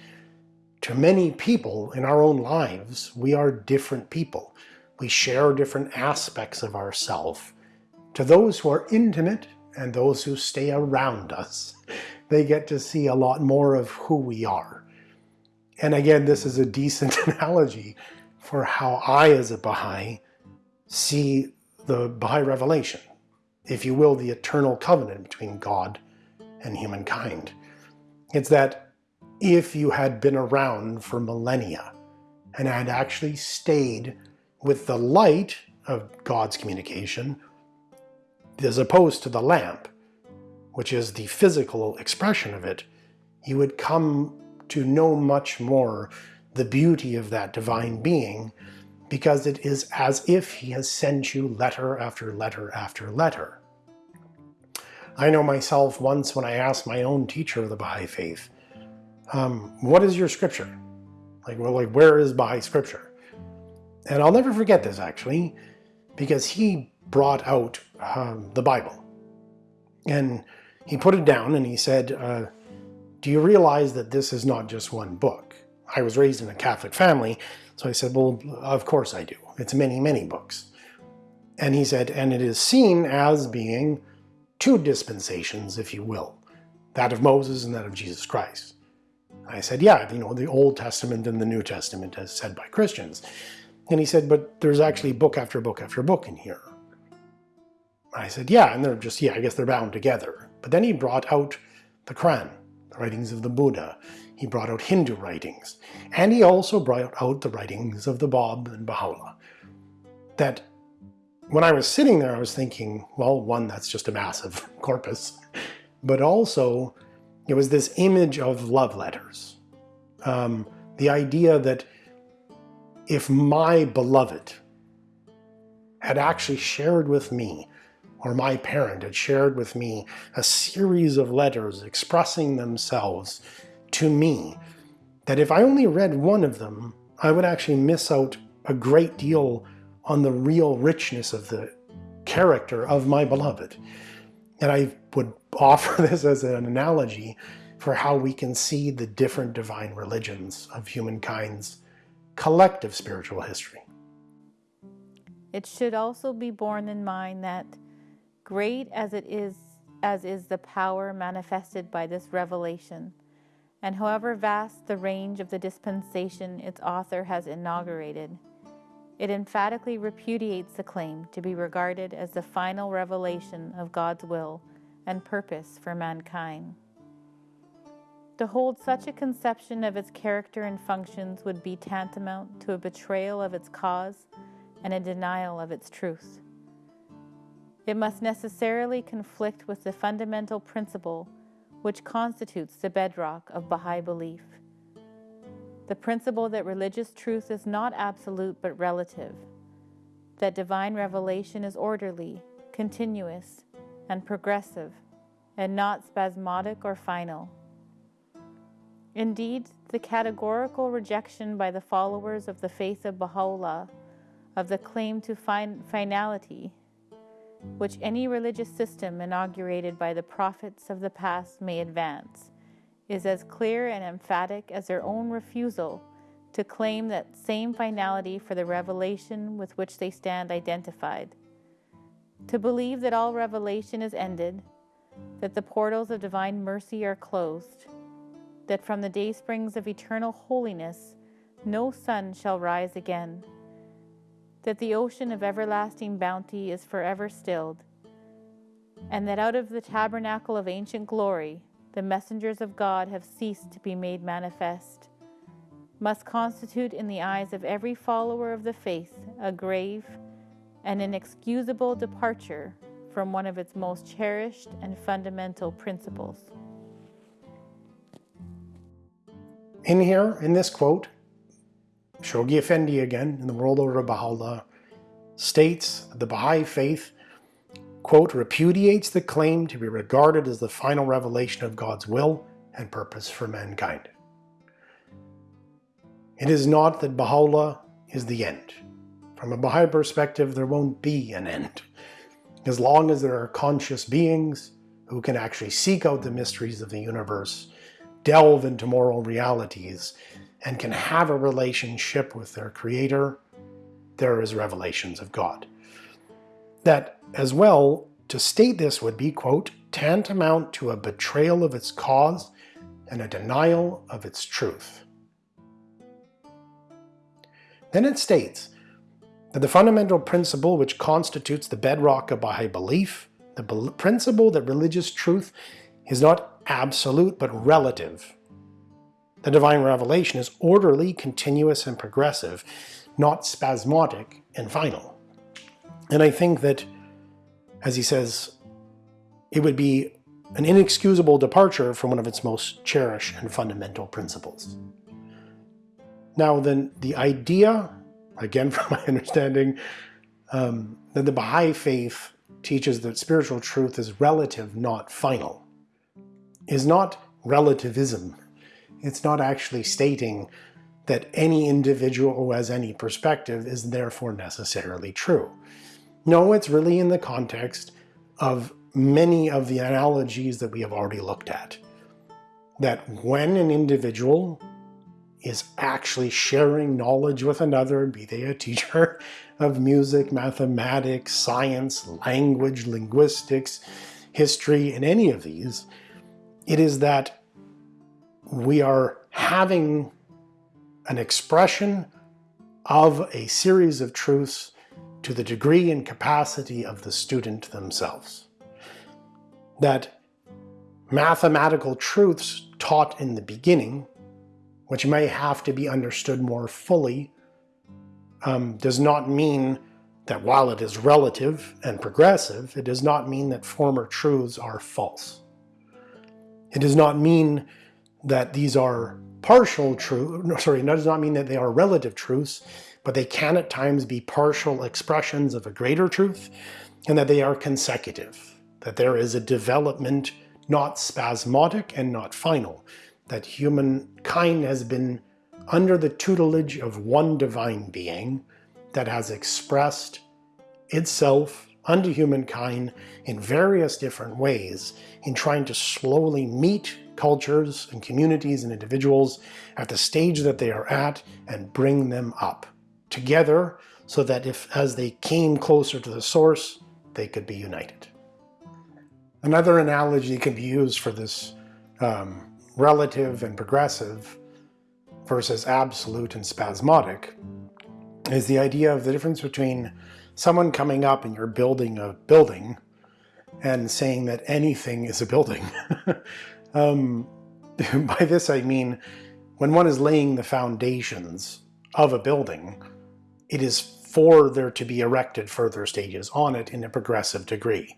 to many people in our own lives, we are different people. We share different aspects of ourself. To those who are intimate and those who stay around us, they get to see a lot more of who we are. And again, this is a decent analogy for how I, as a Baha'i, see the Baha'i revelation, if you will, the eternal covenant between God and humankind. It's that if you had been around for millennia and had actually stayed with the light of God's communication as opposed to the lamp, which is the physical expression of it, you would come to know much more the beauty of that divine being because it is as if he has sent you letter after letter after letter. I know myself once when I asked my own teacher of the Baha'i Faith, um, what is your scripture? Like, well, like, where is Baha'i scripture? And I'll never forget this actually, because he brought out um, the Bible. And he put it down and he said, uh, do you realize that this is not just one book? I was raised in a Catholic family, so I said, well, of course I do. It's many, many books. And he said, and it is seen as being two dispensations, if you will, that of Moses and that of Jesus Christ. I said, yeah, you know, the Old Testament and the New Testament as said by Christians. And he said, but there's actually book after book after book in here. I said, yeah, and they're just, yeah, I guess they're bound together. But then he brought out the Quran, the writings of the Buddha. He brought out Hindu writings. And he also brought out the writings of the Bab and Baha'u'llah. That when I was sitting there, I was thinking, well, one, that's just a massive corpus. But also, it was this image of love letters. Um, the idea that if my beloved had actually shared with me, or my parent had shared with me a series of letters expressing themselves to me, that if I only read one of them, I would actually miss out a great deal on the real richness of the character of my beloved. And I would offer this as an analogy for how we can see the different divine religions of humankind's collective spiritual history. It should also be borne in mind that great as it is as is the power manifested by this revelation, and however vast the range of the dispensation its author has inaugurated, it emphatically repudiates the claim to be regarded as the final revelation of God's will and purpose for mankind. To hold such a conception of its character and functions would be tantamount to a betrayal of its cause and a denial of its truth. It must necessarily conflict with the fundamental principle which constitutes the bedrock of Baha'i belief the principle that religious truth is not absolute but relative, that divine revelation is orderly, continuous, and progressive, and not spasmodic or final. Indeed, the categorical rejection by the followers of the faith of Baha'u'llah of the claim to fin- finality, which any religious system inaugurated by the prophets of the past may advance, is as clear and emphatic as their own refusal to claim that same finality for the revelation with which they stand identified. To believe that all revelation is ended, that the portals of divine mercy are closed, that from the day springs of eternal holiness no sun shall rise again, that the ocean of everlasting bounty is forever stilled, and that out of the tabernacle of ancient glory the messengers of God have ceased to be made manifest, must constitute in the eyes of every follower of the faith a grave and inexcusable departure from one of its most cherished and fundamental principles. In here, in this quote, Shoghi Effendi again, in the World Order of Baha'u'llah, states the Baha'i faith quote, repudiates the claim to be regarded as the final revelation of God's will and purpose for mankind. It is not that Baha'u'llah is the end. From a Baha'i perspective, there won't be an end. As long as there are conscious beings who can actually seek out the mysteries of the universe, delve into moral realities, and can have a relationship with their Creator, there is revelations of God. That as well, to state this would be, quote, tantamount to a betrayal of its cause and a denial of its truth. Then it states that the fundamental principle which constitutes the bedrock of Baha'i belief, the principle that religious truth is not absolute but relative. The divine revelation is orderly, continuous, and progressive, not spasmodic and final. And I think that as he says, it would be an inexcusable departure from one of its most cherished and fundamental principles. Now then, the idea, again from my understanding, um, that the Baha'i faith teaches that spiritual truth is relative, not final, is not relativism. It's not actually stating that any individual who has any perspective is therefore necessarily true. No, it's really in the context of many of the analogies that we have already looked at. That when an individual is actually sharing knowledge with another, be they a teacher of music, mathematics, science, language, linguistics, history, and any of these, it is that we are having an expression of a series of truths to the degree and capacity of the student themselves. That mathematical truths taught in the beginning, which may have to be understood more fully, um, does not mean that while it is relative and progressive, it does not mean that former truths are false. It does not mean that these are partial truth, sorry, that does not mean that they are relative truths, but they can at times be partial expressions of a greater truth, and that they are consecutive, that there is a development not spasmodic and not final, that humankind has been under the tutelage of one divine being that has expressed itself unto humankind in various different ways in trying to slowly meet cultures and communities and individuals at the stage that they are at and bring them up together so that if as they came closer to the source, they could be united. Another analogy can be used for this um, relative and progressive versus absolute and spasmodic is the idea of the difference between someone coming up and you're building a building and saying that anything is a building Um, by this I mean when one is laying the foundations of a building, it is for there to be erected further stages on it in a progressive degree,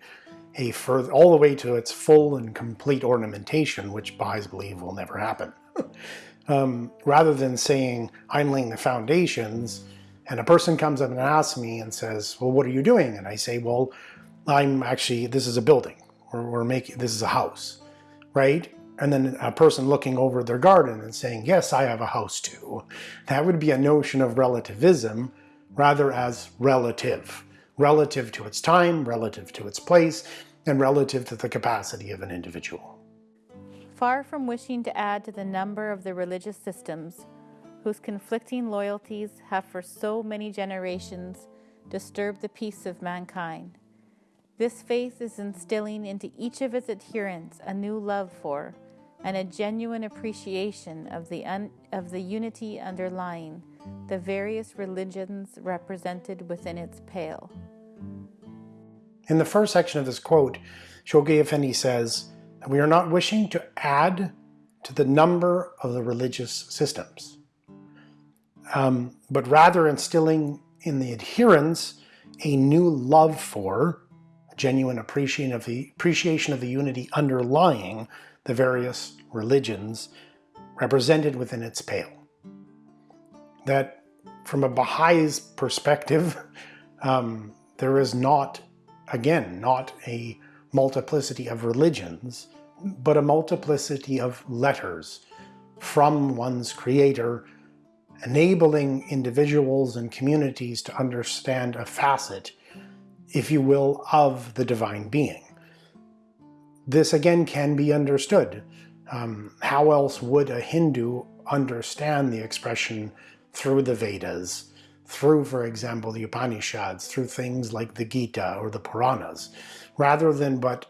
a further, all the way to its full and complete ornamentation, which Baha'is believe will never happen. um, rather than saying, I'm laying the foundations, and a person comes up and asks me and says, well, what are you doing? And I say, well, I'm actually, this is a building, or we're making, this is a house right? And then a person looking over their garden and saying, yes, I have a house too. That would be a notion of relativism rather as relative. Relative to its time, relative to its place, and relative to the capacity of an individual. Far from wishing to add to the number of the religious systems whose conflicting loyalties have for so many generations disturbed the peace of mankind, this faith is instilling into each of its adherents a new love for and a genuine appreciation of the, un- of the unity underlying the various religions represented within its pale. In the first section of this quote, Shoghi Effendi says we are not wishing to add to the number of the religious systems, um, but rather instilling in the adherents a new love for a genuine appreciation of the appreciation of the unity underlying the various religions represented within its pale. That from a Baha'i's perspective, um, there is not, again, not a multiplicity of religions, but a multiplicity of letters from one's creator, enabling individuals and communities to understand a facet if you will, of the divine being. This again can be understood. Um, how else would a Hindu understand the expression through the Vedas, through, for example, the Upanishads, through things like the Gita or the Puranas, rather than but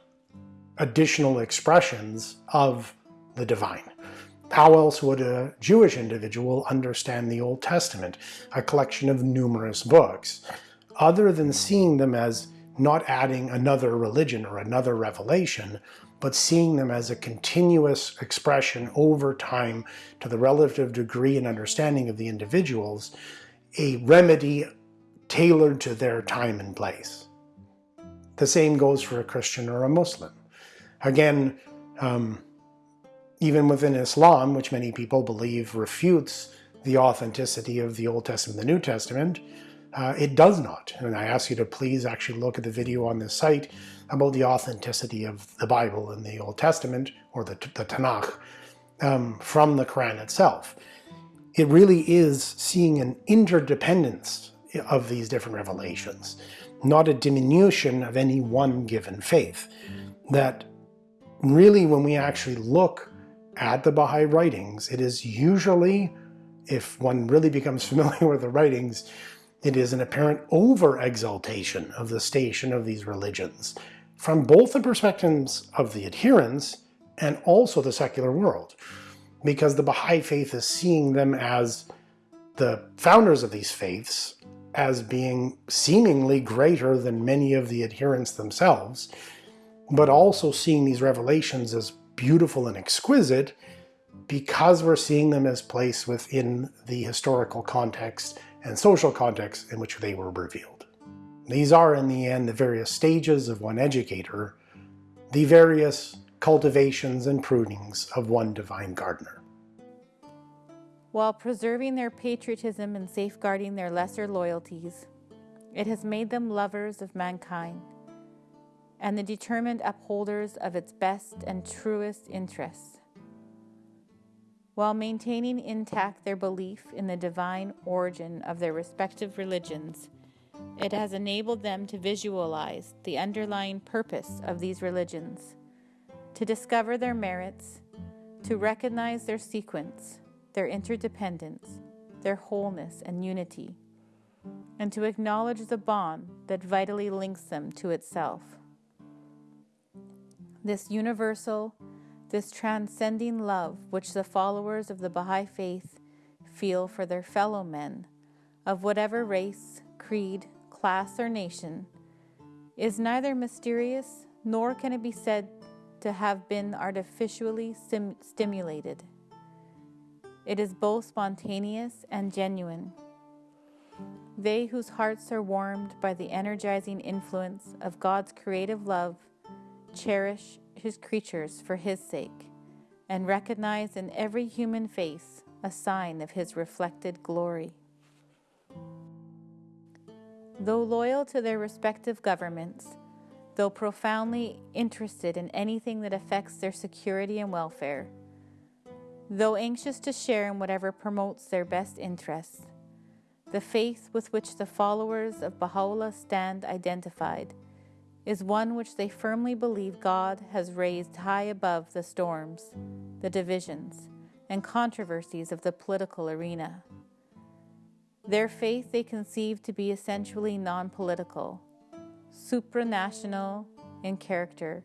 additional expressions of the divine. How else would a Jewish individual understand the Old Testament, a collection of numerous books? other than seeing them as not adding another religion or another revelation, but seeing them as a continuous expression over time to the relative degree and understanding of the individuals, a remedy tailored to their time and place. The same goes for a Christian or a Muslim. Again, um, even within Islam, which many people believe refutes the authenticity of the Old Testament and the New Testament, uh, it does not. And I ask you to please actually look at the video on this site about the authenticity of the Bible and the Old Testament, or the, the Tanakh, um, from the Quran itself. It really is seeing an interdependence of these different revelations, not a diminution of any one given faith. That really, when we actually look at the Baha'i writings, it is usually, if one really becomes familiar with the writings, it is an apparent over-exaltation of the station of these religions, from both the perspectives of the adherents and also the secular world, because the Baha'i faith is seeing them as the founders of these faiths as being seemingly greater than many of the adherents themselves, but also seeing these revelations as beautiful and exquisite because we're seeing them as placed within the historical context and social context in which they were revealed. These are, in the end, the various stages of one educator, the various cultivations and prunings of one divine gardener. While preserving their patriotism and safeguarding their lesser loyalties, it has made them lovers of mankind and the determined upholders of its best and truest interests, while maintaining intact their belief in the divine origin of their respective religions. It has enabled them to visualize the underlying purpose of these religions, to discover their merits, to recognize their sequence, their interdependence, their wholeness and unity, and to acknowledge the bond that vitally links them to itself this universal, this transcending love which the followers of the Baha'i faith feel for their fellow men of whatever race, creed, class, or nation is neither mysterious nor can it be said to have been artificially stimulated. It is both spontaneous and genuine. They whose hearts are warmed by the energizing influence of God's creative love cherish his creatures for his sake, and recognize in every human face a sign of his reflected glory. Though loyal to their respective governments, though profoundly interested in anything that affects their security and welfare, though anxious to share in whatever promotes their best interests, the faith with which the followers of Baha'u'llah stand identified is one which they firmly believe God has raised high above the storms, the divisions, and controversies of the political arena. Their faith they conceive to be essentially non political, supranational in character,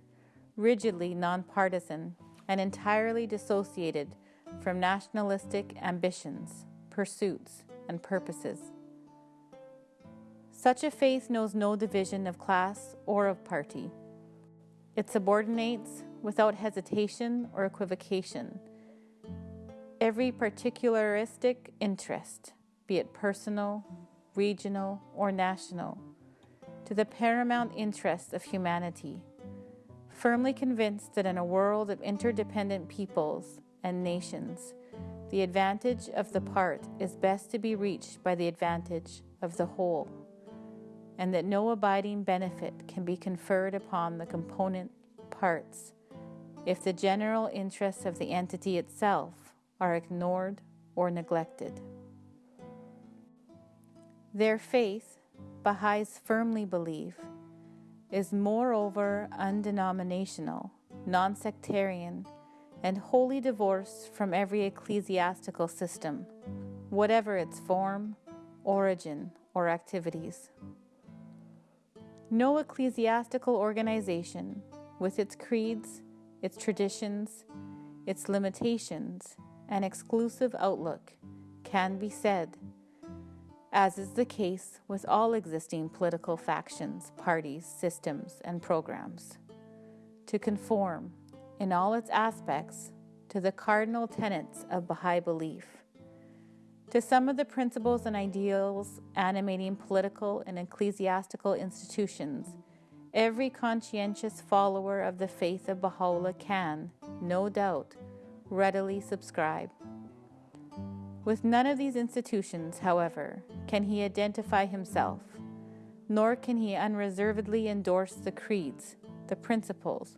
rigidly nonpartisan, and entirely dissociated from nationalistic ambitions, pursuits, and purposes. Such a faith knows no division of class or of party. It subordinates, without hesitation or equivocation, every particularistic interest, be it personal, regional, or national, to the paramount interests of humanity, firmly convinced that in a world of interdependent peoples and nations, the advantage of the part is best to be reached by the advantage of the whole and that no abiding benefit can be conferred upon the component parts if the general interests of the entity itself are ignored or neglected. Their faith, Baha'is firmly believe, is moreover undenominational, non sectarian, and wholly divorced from every ecclesiastical system, whatever its form, origin, or activities. No ecclesiastical organization, with its creeds, its traditions, its limitations, and exclusive outlook, can be said, as is the case with all existing political factions, parties, systems, and programs, to conform, in all its aspects, to the cardinal tenets of Baha'i belief to some of the principles and ideals animating political and ecclesiastical institutions Every conscientious follower of the faith of Baha'u'llah can, no doubt, readily subscribe. With none of these institutions, however, can he identify himself, nor can he unreservedly endorse the creeds, the principles,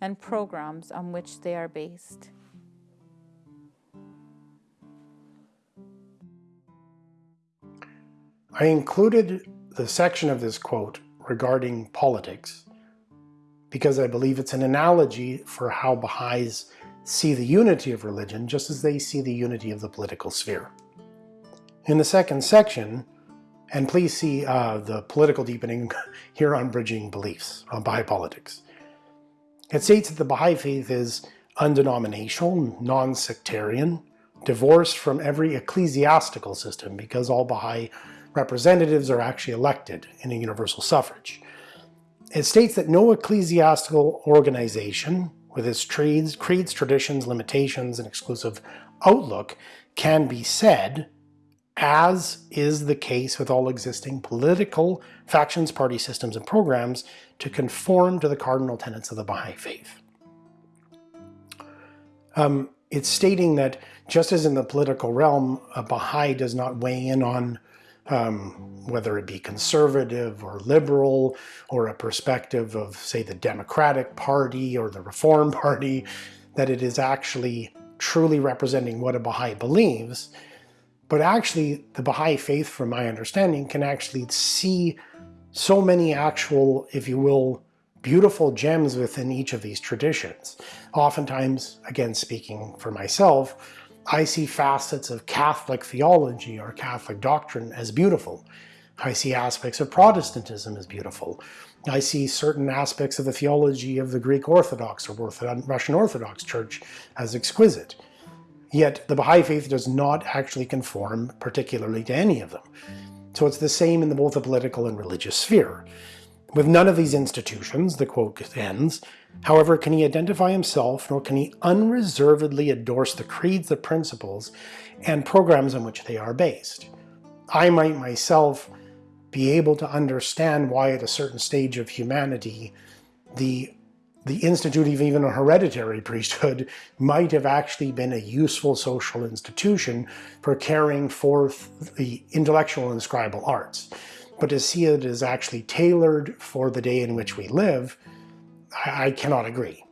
and programs on which they are based. I included the section of this quote regarding politics because I believe it's an analogy for how Baha'is see the unity of religion just as they see the unity of the political sphere. In the second section, and please see uh, the political deepening here on Bridging Beliefs, on Baha'i politics. It states that the Baha'i faith is undenominational, non-sectarian, divorced from every ecclesiastical system because all Baha'i representatives are actually elected in a universal suffrage. It states that no ecclesiastical organization with its creeds, creeds, traditions, limitations, and exclusive outlook can be said, as is the case with all existing political factions, party systems, and programs, to conform to the cardinal tenets of the Baha'i faith. Um, it's stating that just as in the political realm, a Baha'i does not weigh in on um, whether it be conservative or liberal or a perspective of, say, the Democratic Party or the Reform Party, that it is actually truly representing what a Baha'i believes. But actually, the Baha'i faith, from my understanding, can actually see so many actual, if you will, beautiful gems within each of these traditions. Oftentimes, again, speaking for myself, I see facets of Catholic theology or Catholic doctrine as beautiful. I see aspects of Protestantism as beautiful. I see certain aspects of the theology of the Greek Orthodox or Russian Orthodox Church as exquisite. Yet the Baha'i faith does not actually conform particularly to any of them. So it's the same in the, both the political and religious sphere. With none of these institutions, the quote ends, however, can he identify himself, nor can he unreservedly endorse the creeds, the principles, and programs on which they are based. I might myself be able to understand why at a certain stage of humanity, the the institute of even a hereditary priesthood might have actually been a useful social institution for carrying forth the intellectual and scribal arts. But to see it as actually tailored for the day in which we live, I, I cannot agree.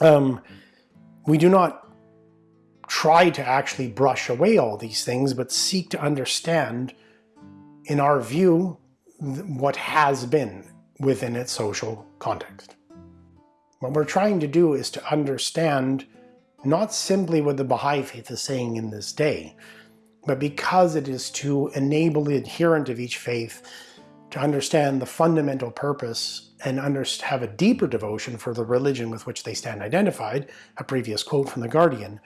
Um, we do not try to actually brush away all these things, but seek to understand, in our view, what has been within its social context. What we're trying to do is to understand not simply what the Baha'i faith is saying in this day, but because it is to enable the adherent of each faith to understand the fundamental purpose and have a deeper devotion for the religion with which they stand identified, a previous quote from The Guardian,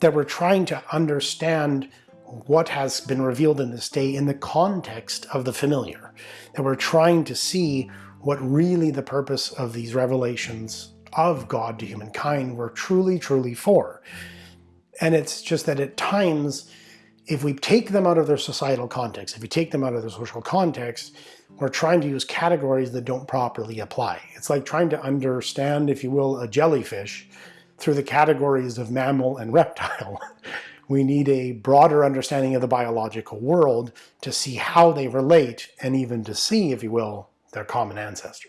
that we're trying to understand what has been revealed in this day in the context of the familiar. That we're trying to see what really the purpose of these revelations of God to humankind were truly, truly for. And it's just that at times if we take them out of their societal context, if we take them out of their social context, we're trying to use categories that don't properly apply. It's like trying to understand, if you will, a jellyfish through the categories of mammal and reptile. we need a broader understanding of the biological world to see how they relate and even to see, if you will, their common ancestor.